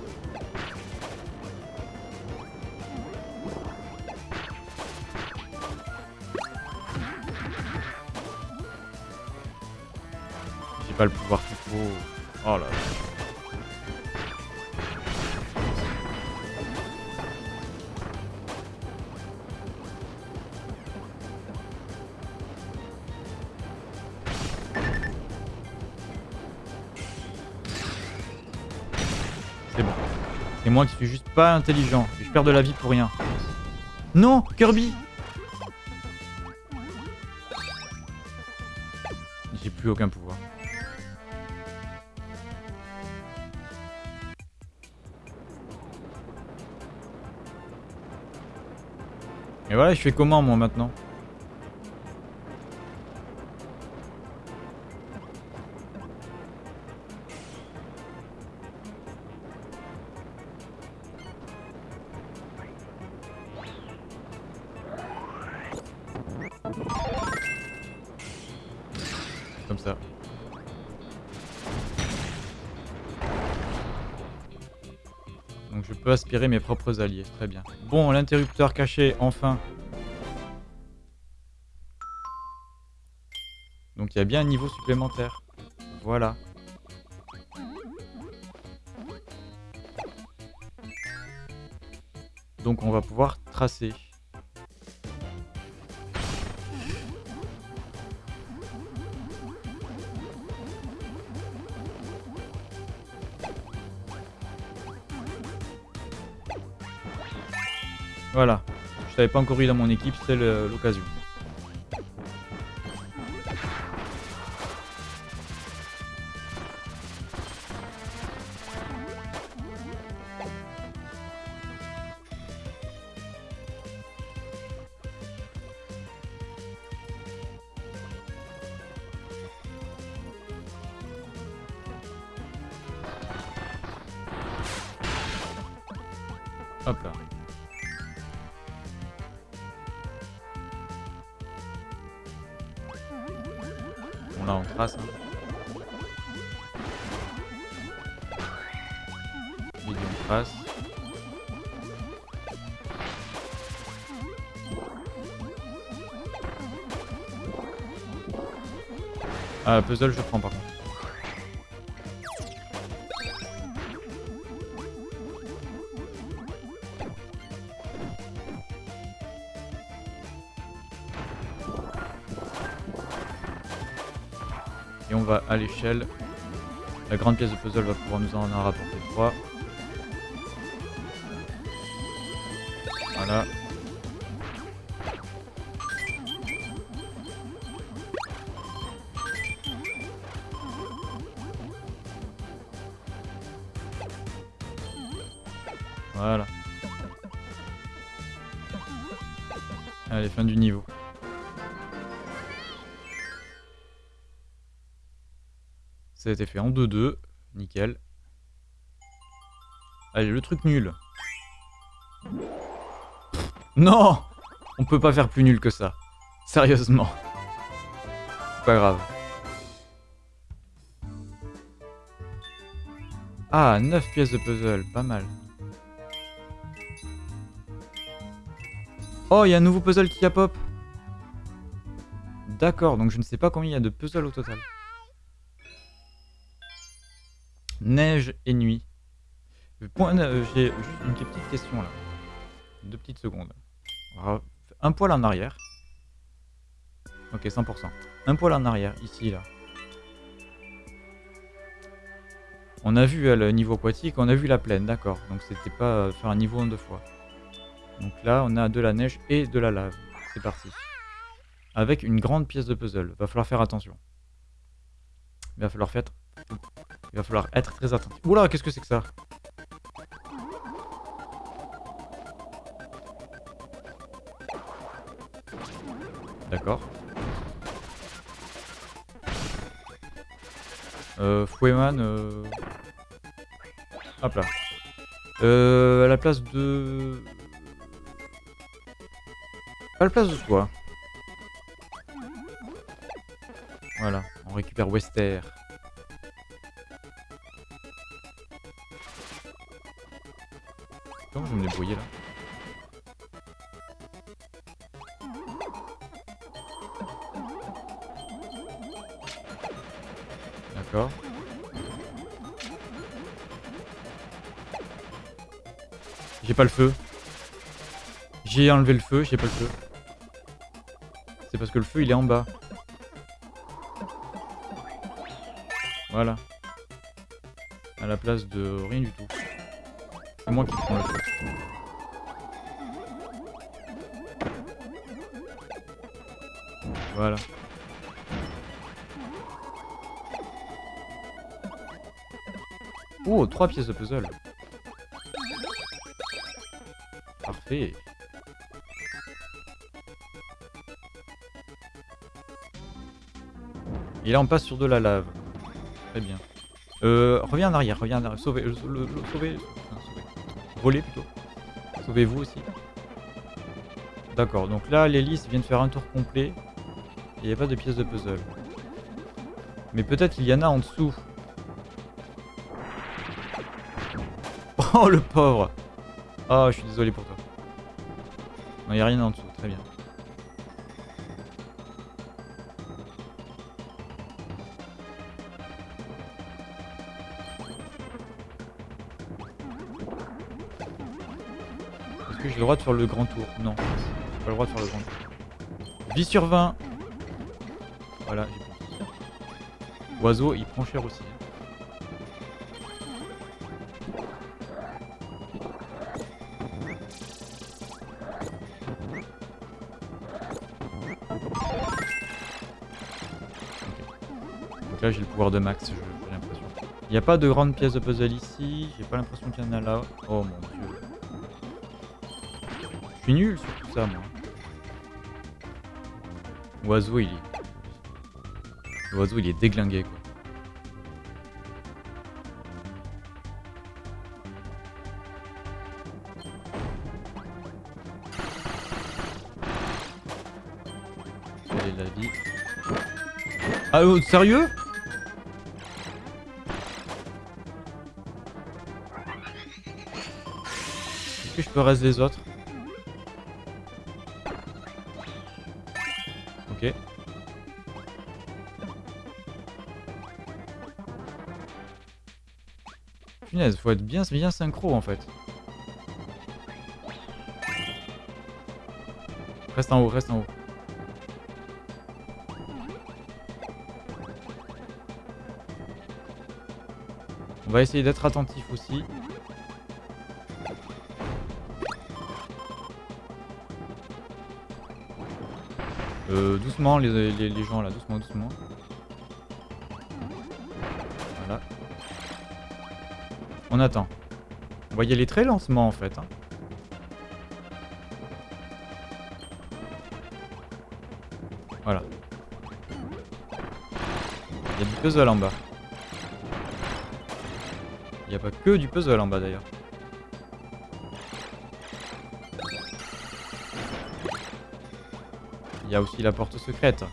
Qui suis juste pas intelligent. Je perds de la vie pour rien. Non Kirby J'ai plus aucun pouvoir. Et voilà, je fais comment moi maintenant? Aspirer mes propres alliés, très bien. Bon, l'interrupteur caché, enfin. Donc il y a bien un niveau supplémentaire. Voilà. Donc on va pouvoir tracer. Voilà. Je t'avais pas encore eu dans mon équipe, le- l'occasion. Puzzle je prends par contre. Et on va à l'échelle. La grande pièce de puzzle va pouvoir nous en rapporter 3. Voilà. Voilà. Ça a été fait en 2-2. Nickel. Allez, le truc nul. Non On peut pas faire plus nul que ça. Sérieusement. C'est pas grave. Ah, 9 pièces de puzzle. Pas mal. Oh, il y a un nouveau puzzle qui a pop. D'accord, donc je ne sais pas combien il y a de puzzles au total. Neige et nuit. Euh, J'ai juste une petite question là. Deux petites secondes. Un poil en arrière. Ok, 100%. Un poil en arrière, ici, là. On a vu euh, le niveau aquatique, on a vu la plaine, d'accord. Donc c'était pas euh, faire un niveau en deux fois. Donc là, on a de la neige et de la lave. C'est parti. Avec une grande pièce de puzzle. Va falloir faire attention. Va falloir faire... Il va falloir être très attentif. Oula, qu'est-ce que c'est que ça? D'accord. Euh, Foueman... Euh... Hop là. Euh, à la place de... À la place de quoi? Voilà, on récupère Wester. Débrouiller là D'accord. J'ai pas le feu. J'ai enlevé le feu, j'ai pas le feu. C'est parce que le feu il est en bas. Voilà. À la place de rien du tout. C'est moi qui prends le feu. Voilà. Oh, trois pièces de puzzle. Parfait. Et là, on passe sur de la lave. Très bien. Euh, reviens en arrière, reviens en arrière. Sauvez, le, le, le- sauvez, Sauvez-vous aussi. D'accord, donc là, l'hélice vient de faire un tour complet. Et il n'y a pas de pièces de puzzle. Mais peut-être qu'il y en a en dessous. Oh, le pauvre Oh, je suis désolé pour toi. Non, il n'y a rien en dessous, très bien. Est-ce que j'ai le droit de faire le grand tour Non, j'ai pas le droit de faire le grand tour. Vie sur 20 Voilà, j'ai de vie. Oiseau, il prend cher aussi. Donc là j'ai le pouvoir de max, j'ai l'impression. Il n'y a pas de grande pièce de puzzle ici, j'ai pas l'impression qu'il y en a là. Oh mon dieu. Suis nul sur tout ça moi. L'oiseau il est... L'oiseau il est déglingué quoi. Est la vie Ah oh, sérieux Est-ce que je peux rester les autres? Faut être bien, bien synchro en fait. Reste en haut, reste en haut. On va essayer d'être attentif aussi. Euh, doucement les, les gens là, doucement, doucement. On attend. On va y aller très lentement en fait. hein. Voilà. Il y a du puzzle en bas. Il n'y a pas que du puzzle en bas d'ailleurs. Il y a aussi la porte secrète.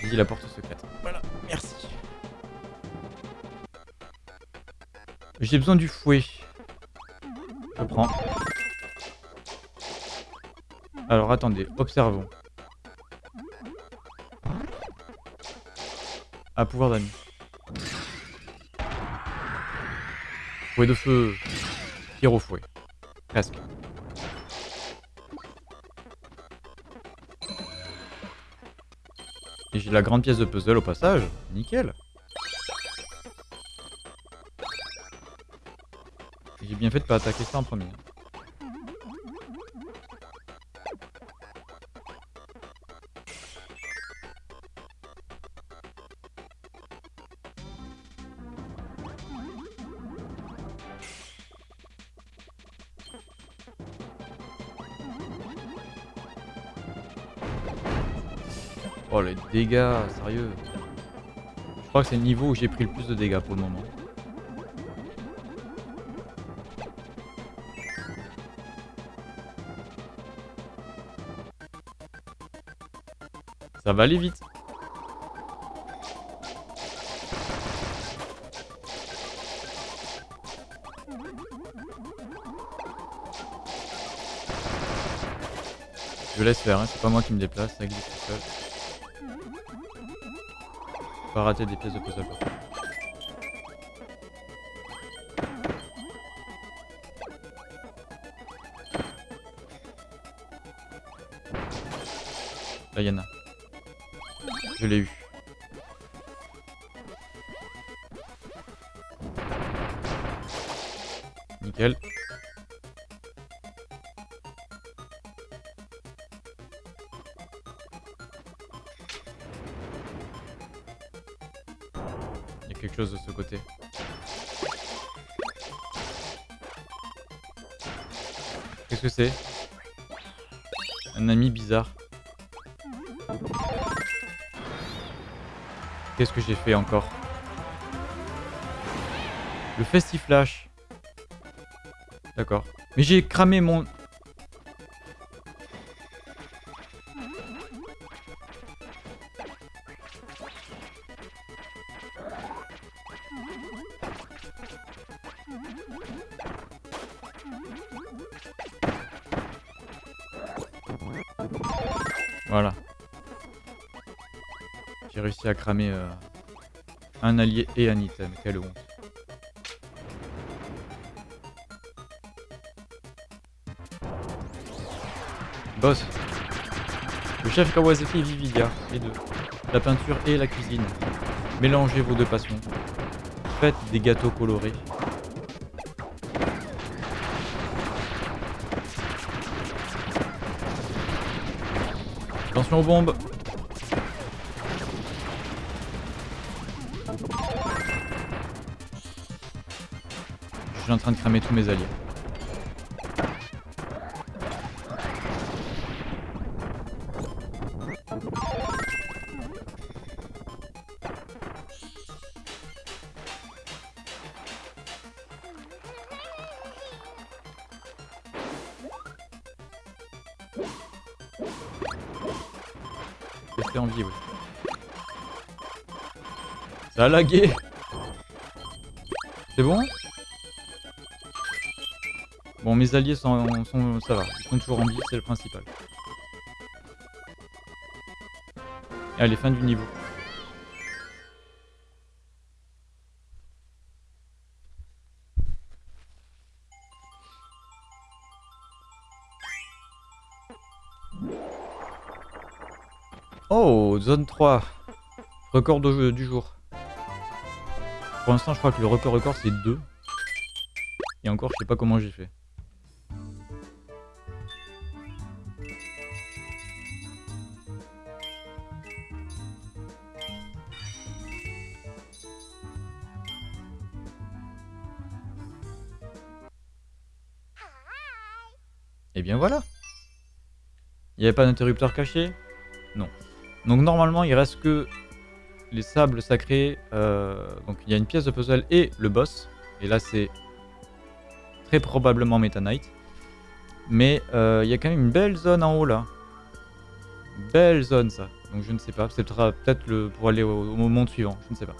J'ai dit la porte secrète. J'ai besoin du fouet. Je prends. Alors attendez, observons. Ah, pouvoir d'amis. Fouet de feu. Tir au fouet. Presque. Et j'ai la grande pièce de puzzle au passage. Nickel. Fait de pas attaquer ça en premier. Oh les dégâts, sérieux. Je crois que c'est le niveau où j'ai pris le plus de dégâts pour le moment. Ça va aller vite. Je laisse faire, hein, c'est pas moi qui me déplace, ça glisse tout seul. Pas rater des pièces de puzzle. Là, y'en a. Je l'ai eu. Nickel. Il y a quelque chose de ce côté. Qu'est-ce que c'est? Un ami bizarre. Qu'est-ce que j'ai fait encore Le festiflash. D'accord. Mais j'ai cramé mon... euh, un allié et un item. Quelle honte. Boss. Le chef Kawasaki Vividia, les deux. La peinture et la cuisine. Mélangez vos deux passions. Faites des gâteaux colorés. Attention aux bombes suis en train de cramer tous mes alliés. Rester. Ça a lagué C'est Bon, mes alliés sont, ça va, ils sont toujours en vie, c'est le principal. Allez, fin du niveau. Oh, zone 3. Record du jour. Pour l'instant, je crois que le record record c'est 2. Et encore, je sais pas comment j'ai fait. Et bien voilà. Il n'y avait pas d'interrupteur caché? Non. Donc normalement, il reste que les sables sacrés. Euh, donc il y a une pièce de puzzle et le boss. Et là, c'est très probablement Meta Knight. Mais euh, il y a quand même une belle zone en haut là. Belle zone ça. Donc je ne sais pas. C'est peut-être le pour aller au, au monde suivant. Je ne sais pas.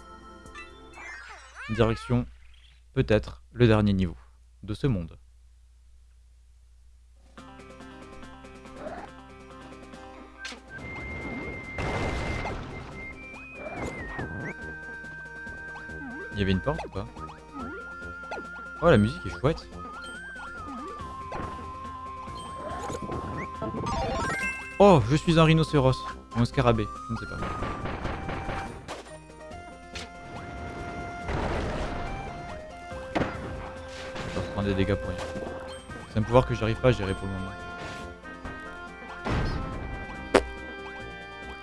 Direction peut-être le dernier niveau de ce monde. Il y avait une porte ou pas Oh la musique est chouette Oh je suis un rhinocéros Ou un scarabée, je ne sais pas. Je vais reprendre des dégâts pour rien. C'est un pouvoir que j'arrive pas à gérer pour le moment.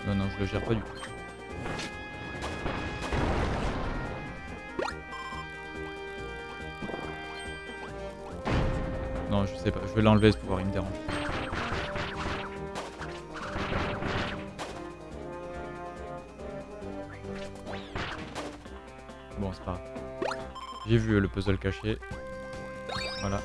Non, non, je le gère pas du tout. Je sais pas. Je vais l'enlever ce pouvoir, il me dérange. Bon, c'est pas grave. J'ai vu le puzzle caché. Voilà.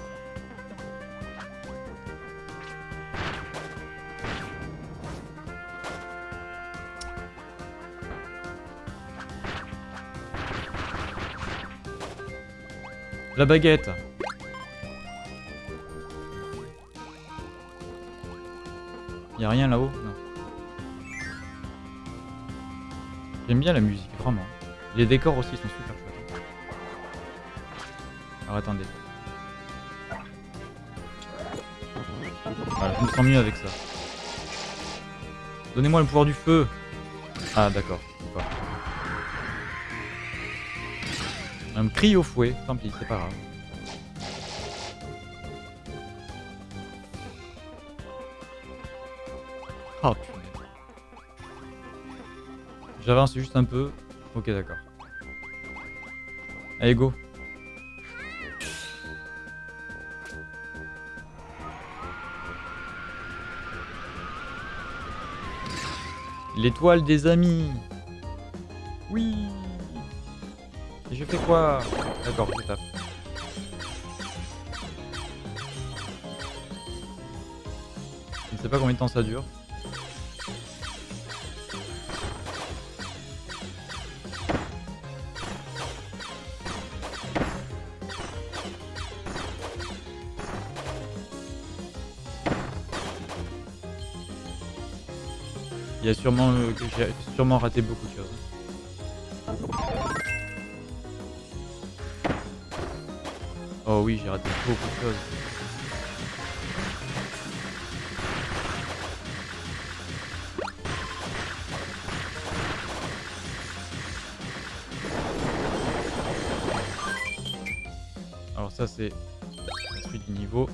La baguette Rien là-haut. J'aime bien la musique, vraiment. Les décors aussi sont super chouettes. Alors attendez. Voilà, je me sens mieux avec ça. Donnez-moi le pouvoir du feu Ah d'accord. Un cri au fouet, tant pis, c'est pas grave. J'avance juste un peu. Ok d'accord. Allez go. L'étoile des amis. Oui. Et je fais quoi? D'accord, je tape. Je ne sais pas combien de temps ça dure. Il y a sûrement euh, j'ai sûrement raté beaucoup de choses. Oh oui, j'ai raté beaucoup de choses. Alors ça c'est la suite du niveau.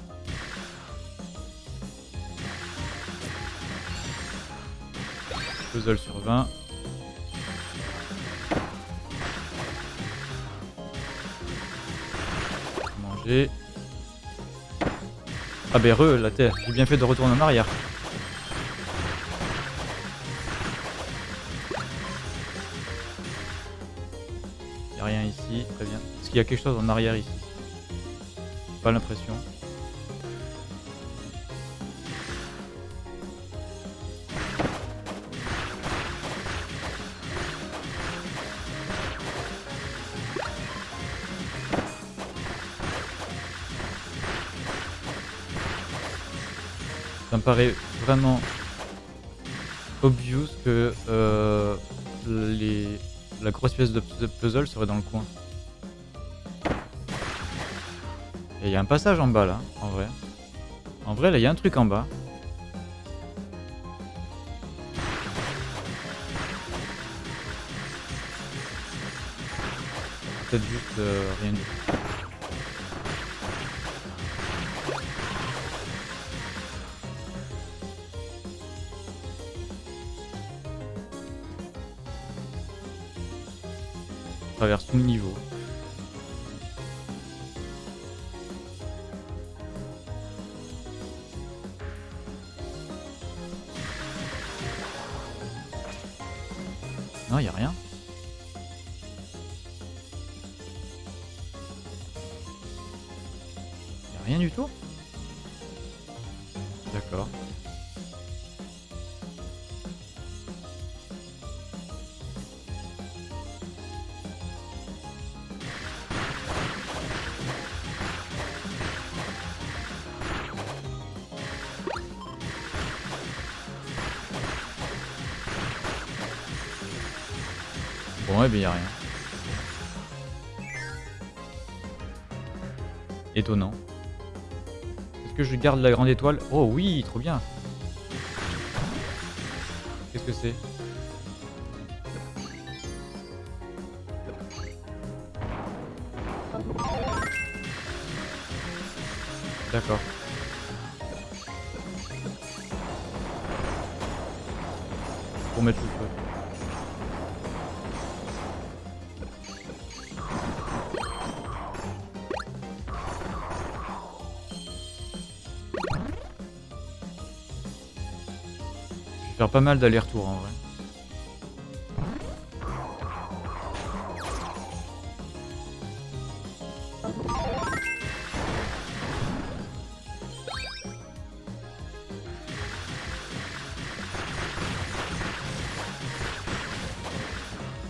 Puzzle sur 20. Manger. Ah ben re, la terre. J'ai bien fait de retourner en arrière. Y a rien ici, très bien. Est-ce qu'il y a quelque chose en arrière ici? Pas l'impression. Paraît vraiment obvious que euh, les, la grosse pièce de, puzzle serait dans le coin. Et il y a un passage en bas là, en vrai. En vrai, là, il y a un truc en bas. Peut-être juste euh, rien du tout. Étonnant. Est-ce que je garde la grande étoile? Oh oui, trop bien. Qu'est-ce que c'est? D'accord. Pour mettre pas mal d'allers-retours en vrai.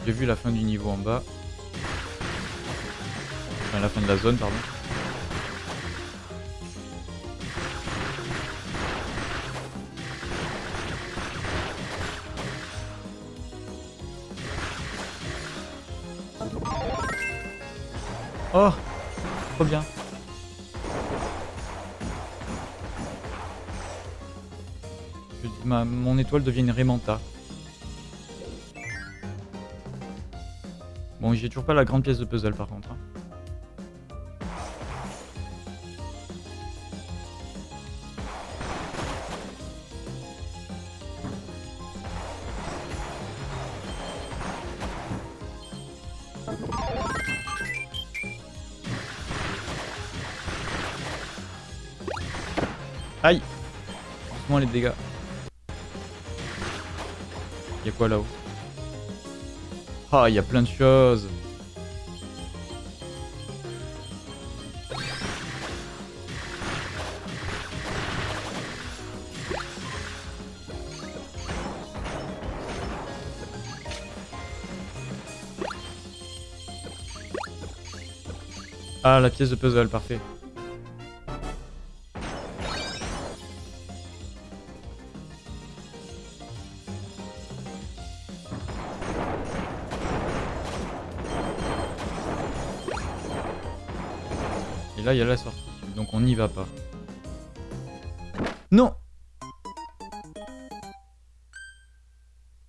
J'ai vu la fin du niveau en bas. Enfin, la fin de la zone, pardon. Oh Trop bien. Je- ma- mon étoile devient une Raymanta. Bon, j'ai toujours pas la grande pièce de puzzle par contre. hein. Les dégâts. Y'a quoi là-haut? Ah, y a plein de choses Ah, la pièce de puzzle, parfait. Il y a la sortie. Donc on n'y va pas. Non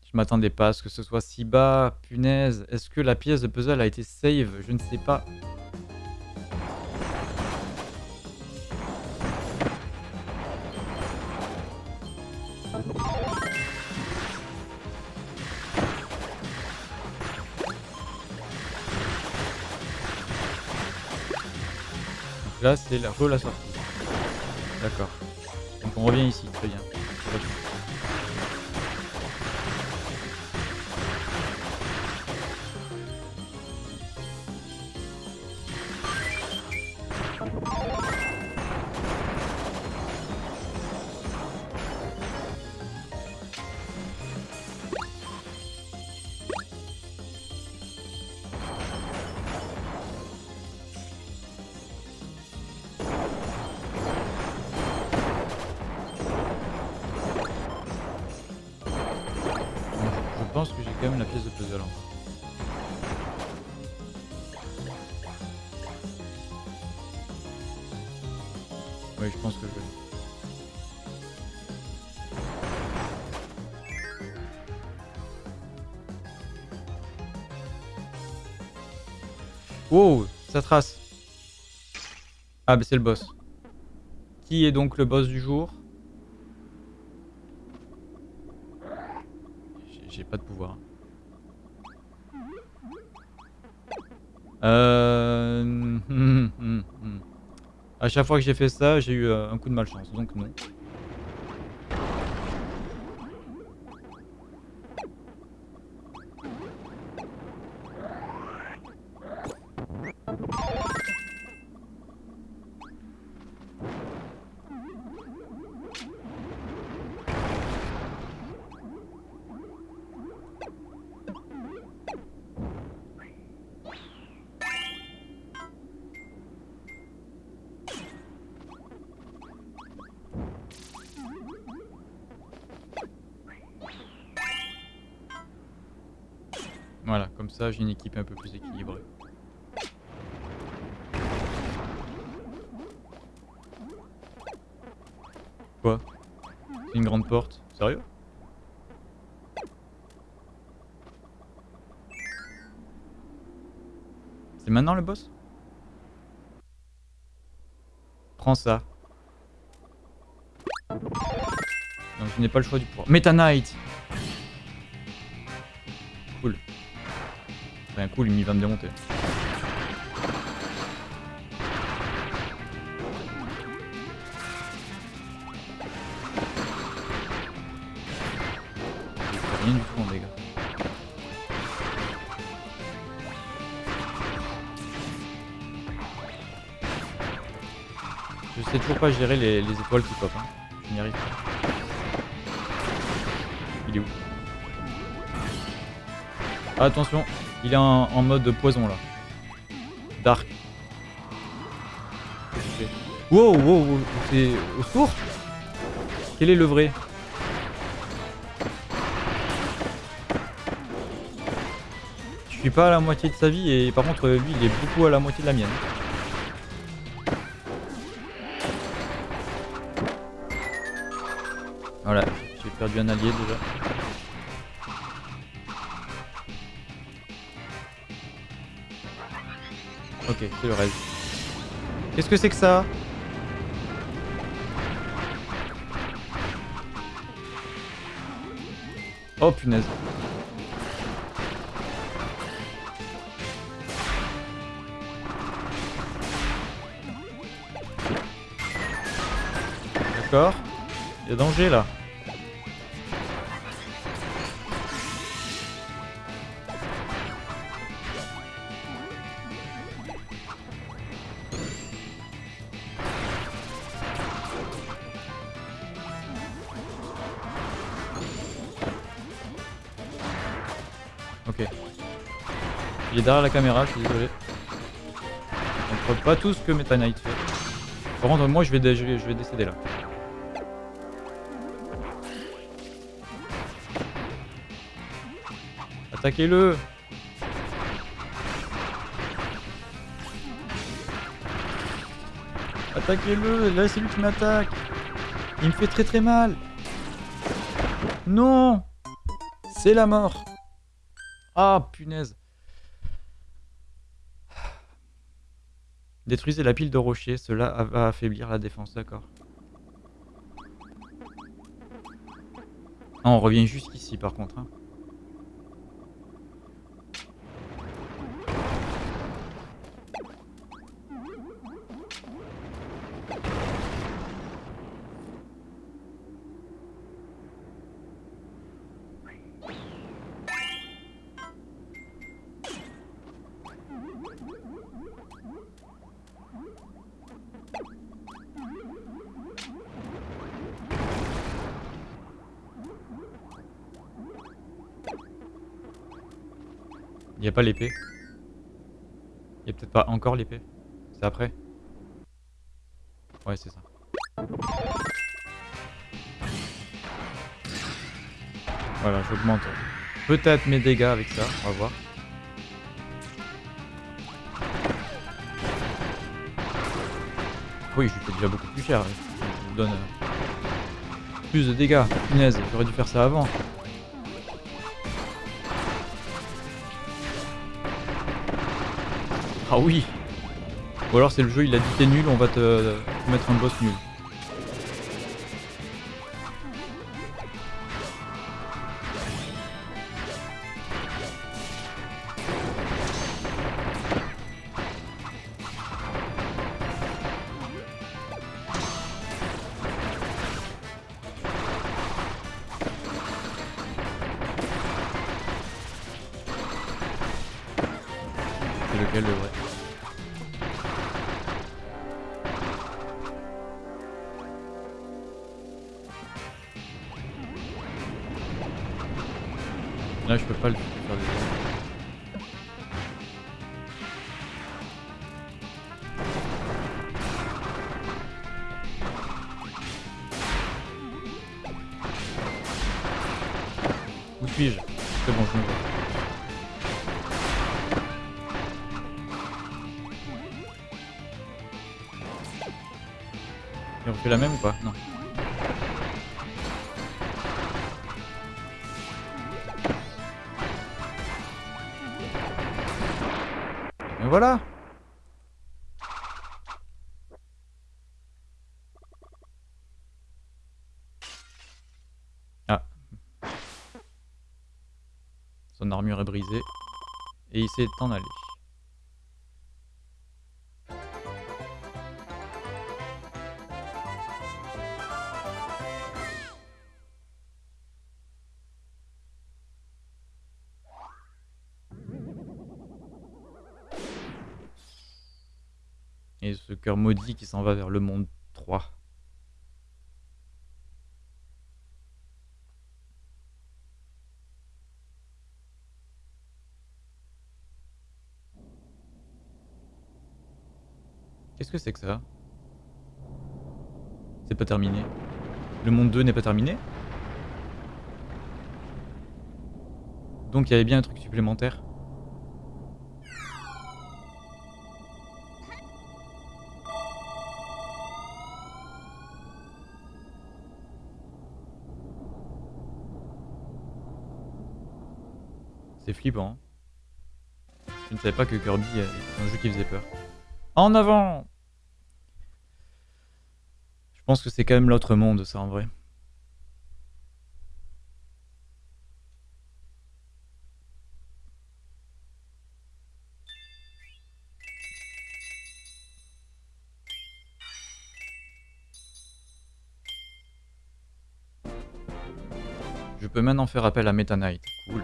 Je m'attendais pas à ce que ce soit si bas. Punaise. Est-ce que la pièce de puzzle a été save? Je ne sais pas. Là, c'est la re la sortie. D'accord. Donc on revient ici, très bien. Ah, bah c'est le boss. Qui est donc le boss du jour? J'ai- pas de pouvoir. Euh... À chaque fois que j'ai fait ça, j'ai eu euh, un coup de malchance, donc non. Comme ça j'ai une équipe un peu plus équilibrée. Quoi? C'est une grande porte? Sérieux? C'est maintenant le boss? Prends ça. Donc je n'ai pas le choix du pouvoir. Meta Knight Enfin cool, il va me démonter. rien du tout en dégâts. Je sais toujours pas gérer les, les étoiles qui pop. Hein. Je n'y arrive pas. Il est où? Ah, Attention, il est en, mode poison là. Dark. Wow, wow, wow c'est au secours Quel est le vrai? Je suis pas à la moitié de sa vie et par contre lui il est beaucoup à la moitié de la mienne. Voilà, j'ai perdu un allié déjà. Qu'est-ce que c'est que ça Oh punaise. D'accord. Il y a danger là. Derrière la caméra, je suis désolé. On ne pas tout ce que Meta Knight fait. Par contre, moi je vais, je vais décéder là. Attaquez-le Attaquez-le Là c'est lui qui m'attaque Il me fait très très mal Non C'est la mort Ah punaise Détruisez la pile de rochers, cela va affaiblir la défense, d'accord. Ah, on revient jusqu'ici par contre. Hein. Il a pas l'épée? Il a peut-être pas encore l'épée? C'est après? Ouais, c'est ça. Voilà, j'augmente peut-être mes dégâts avec ça. On va voir. Oui, je lui fais déjà beaucoup plus cher. Je vous donne euh, plus de dégâts. Punaise, j'aurais dû faire ça avant. Ah oui Ou alors c'est le jeu, il a dit t'es nul, on va te, mettre un boss nul. S'est en allé. Et ce cœur maudit qui s'en va vers le monde 3. Qu'est-ce que c'est que ça C'est pas terminé. Le monde 2 n'est pas terminé Donc il y avait bien un truc supplémentaire. C'est flippant. Hein. Je ne savais pas que Kirby est un jeu qui faisait peur. En avant pense que c'est quand même l'autre monde, ça, en vrai. Je peux maintenant faire appel à Meta Knight. Cool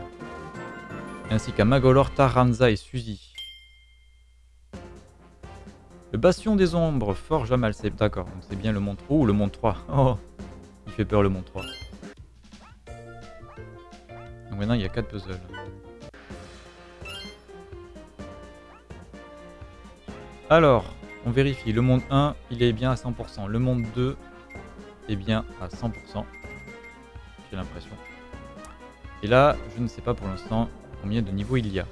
ainsi qu'à Magolor, Taranza et Suzy. Le Bastion des Ombres, forge à mal, c'est d'accord, c'est bien le monde 3 ou le monde 3. Oh, il fait peur le monde 3. Donc maintenant il y a 4 puzzles. Alors, on vérifie, le monde 1, il est bien à 100%. Le monde 2 est bien à 100%. J'ai l'impression. Et là, je ne sais pas pour l'instant, combien de niveaux il y a.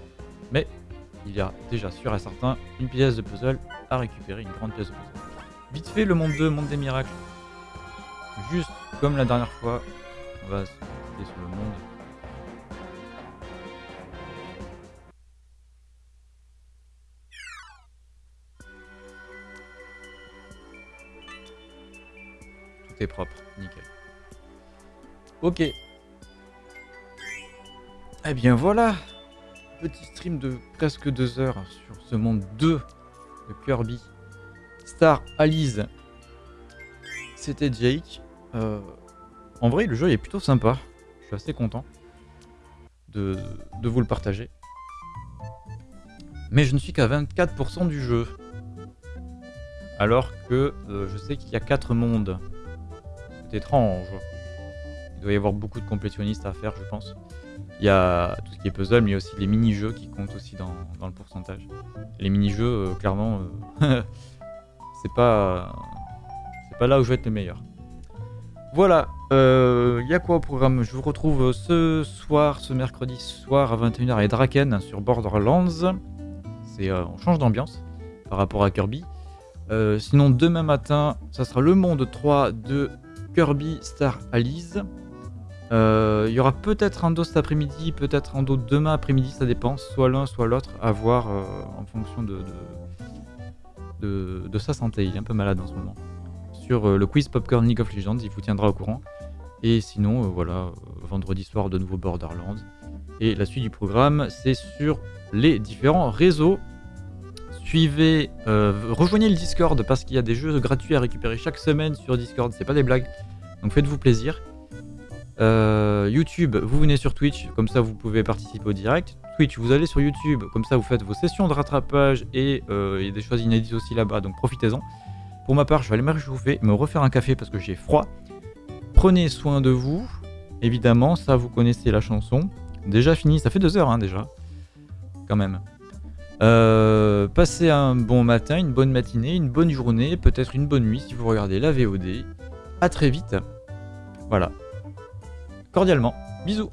Mais il y a déjà sûr et certain une pièce de puzzle à récupérer, une grande pièce de. Vite fait le monde 2, monde des miracles. Juste comme la dernière fois, on va se sur le monde. Tout est propre, nickel. Ok, eh bien voilà Petit stream de presque deux heures sur ce monde 2 Kirby. Star Alice. C'était Jake. Euh, en vrai, le jeu est plutôt sympa. Je suis assez content de, vous le partager. Mais je ne suis qu'à 24% du jeu. Alors que euh, je sais qu'il y a 4 mondes. C'est étrange. Il doit y avoir beaucoup de complétionnistes à faire, je pense. Il y a tout ce qui est puzzle, mais il y a aussi les mini-jeux qui comptent aussi dans, le pourcentage. Les mini-jeux, euh, clairement, euh, c'est pas, pas là où je vais être le meilleur. Voilà, euh, il y a quoi au programme? Je vous retrouve ce soir, ce mercredi soir à 21h avec Draken sur Borderlands. On change d'ambiance par rapport à Kirby. sinon, demain matin, ça sera le monde 3 de Kirby Star Allies. Euh, il y aura peut-être un dos cet après-midi, peut-être un dos demain après-midi, ça dépend, soit l'un, soit l'autre, à voir euh, en fonction de sa santé. Il est un peu malade en ce moment. Sur euh, le quiz Popcorn League of Legends, il vous tiendra au courant. Et sinon, voilà, vendredi soir, de nouveau Borderlands. Et la suite du programme, c'est sur les différents réseaux. Suivez, rejoignez le Discord parce qu'il y a des jeux gratuits à récupérer chaque semaine sur Discord, c'est pas des blagues. Donc faites-vous plaisir. Euh, YouTube, vous venez sur Twitch, comme ça vous pouvez participer au direct. Twitch, vous allez sur YouTube, comme ça vous faites vos sessions de rattrapage et euh, il y a des choses inédites aussi là-bas, donc profitez-en. Pour ma part, je vais aller me réchauffer, me refaire un café parce que j'ai froid. Prenez soin de vous, évidemment, ça vous connaissez la chanson. Déjà fini, ça fait deux heures hein, déjà, quand même. Euh, passez un bon matin, une bonne matinée, une bonne journée, peut-être une bonne nuit si vous regardez la VOD. A très vite. Voilà cordialement. Bisous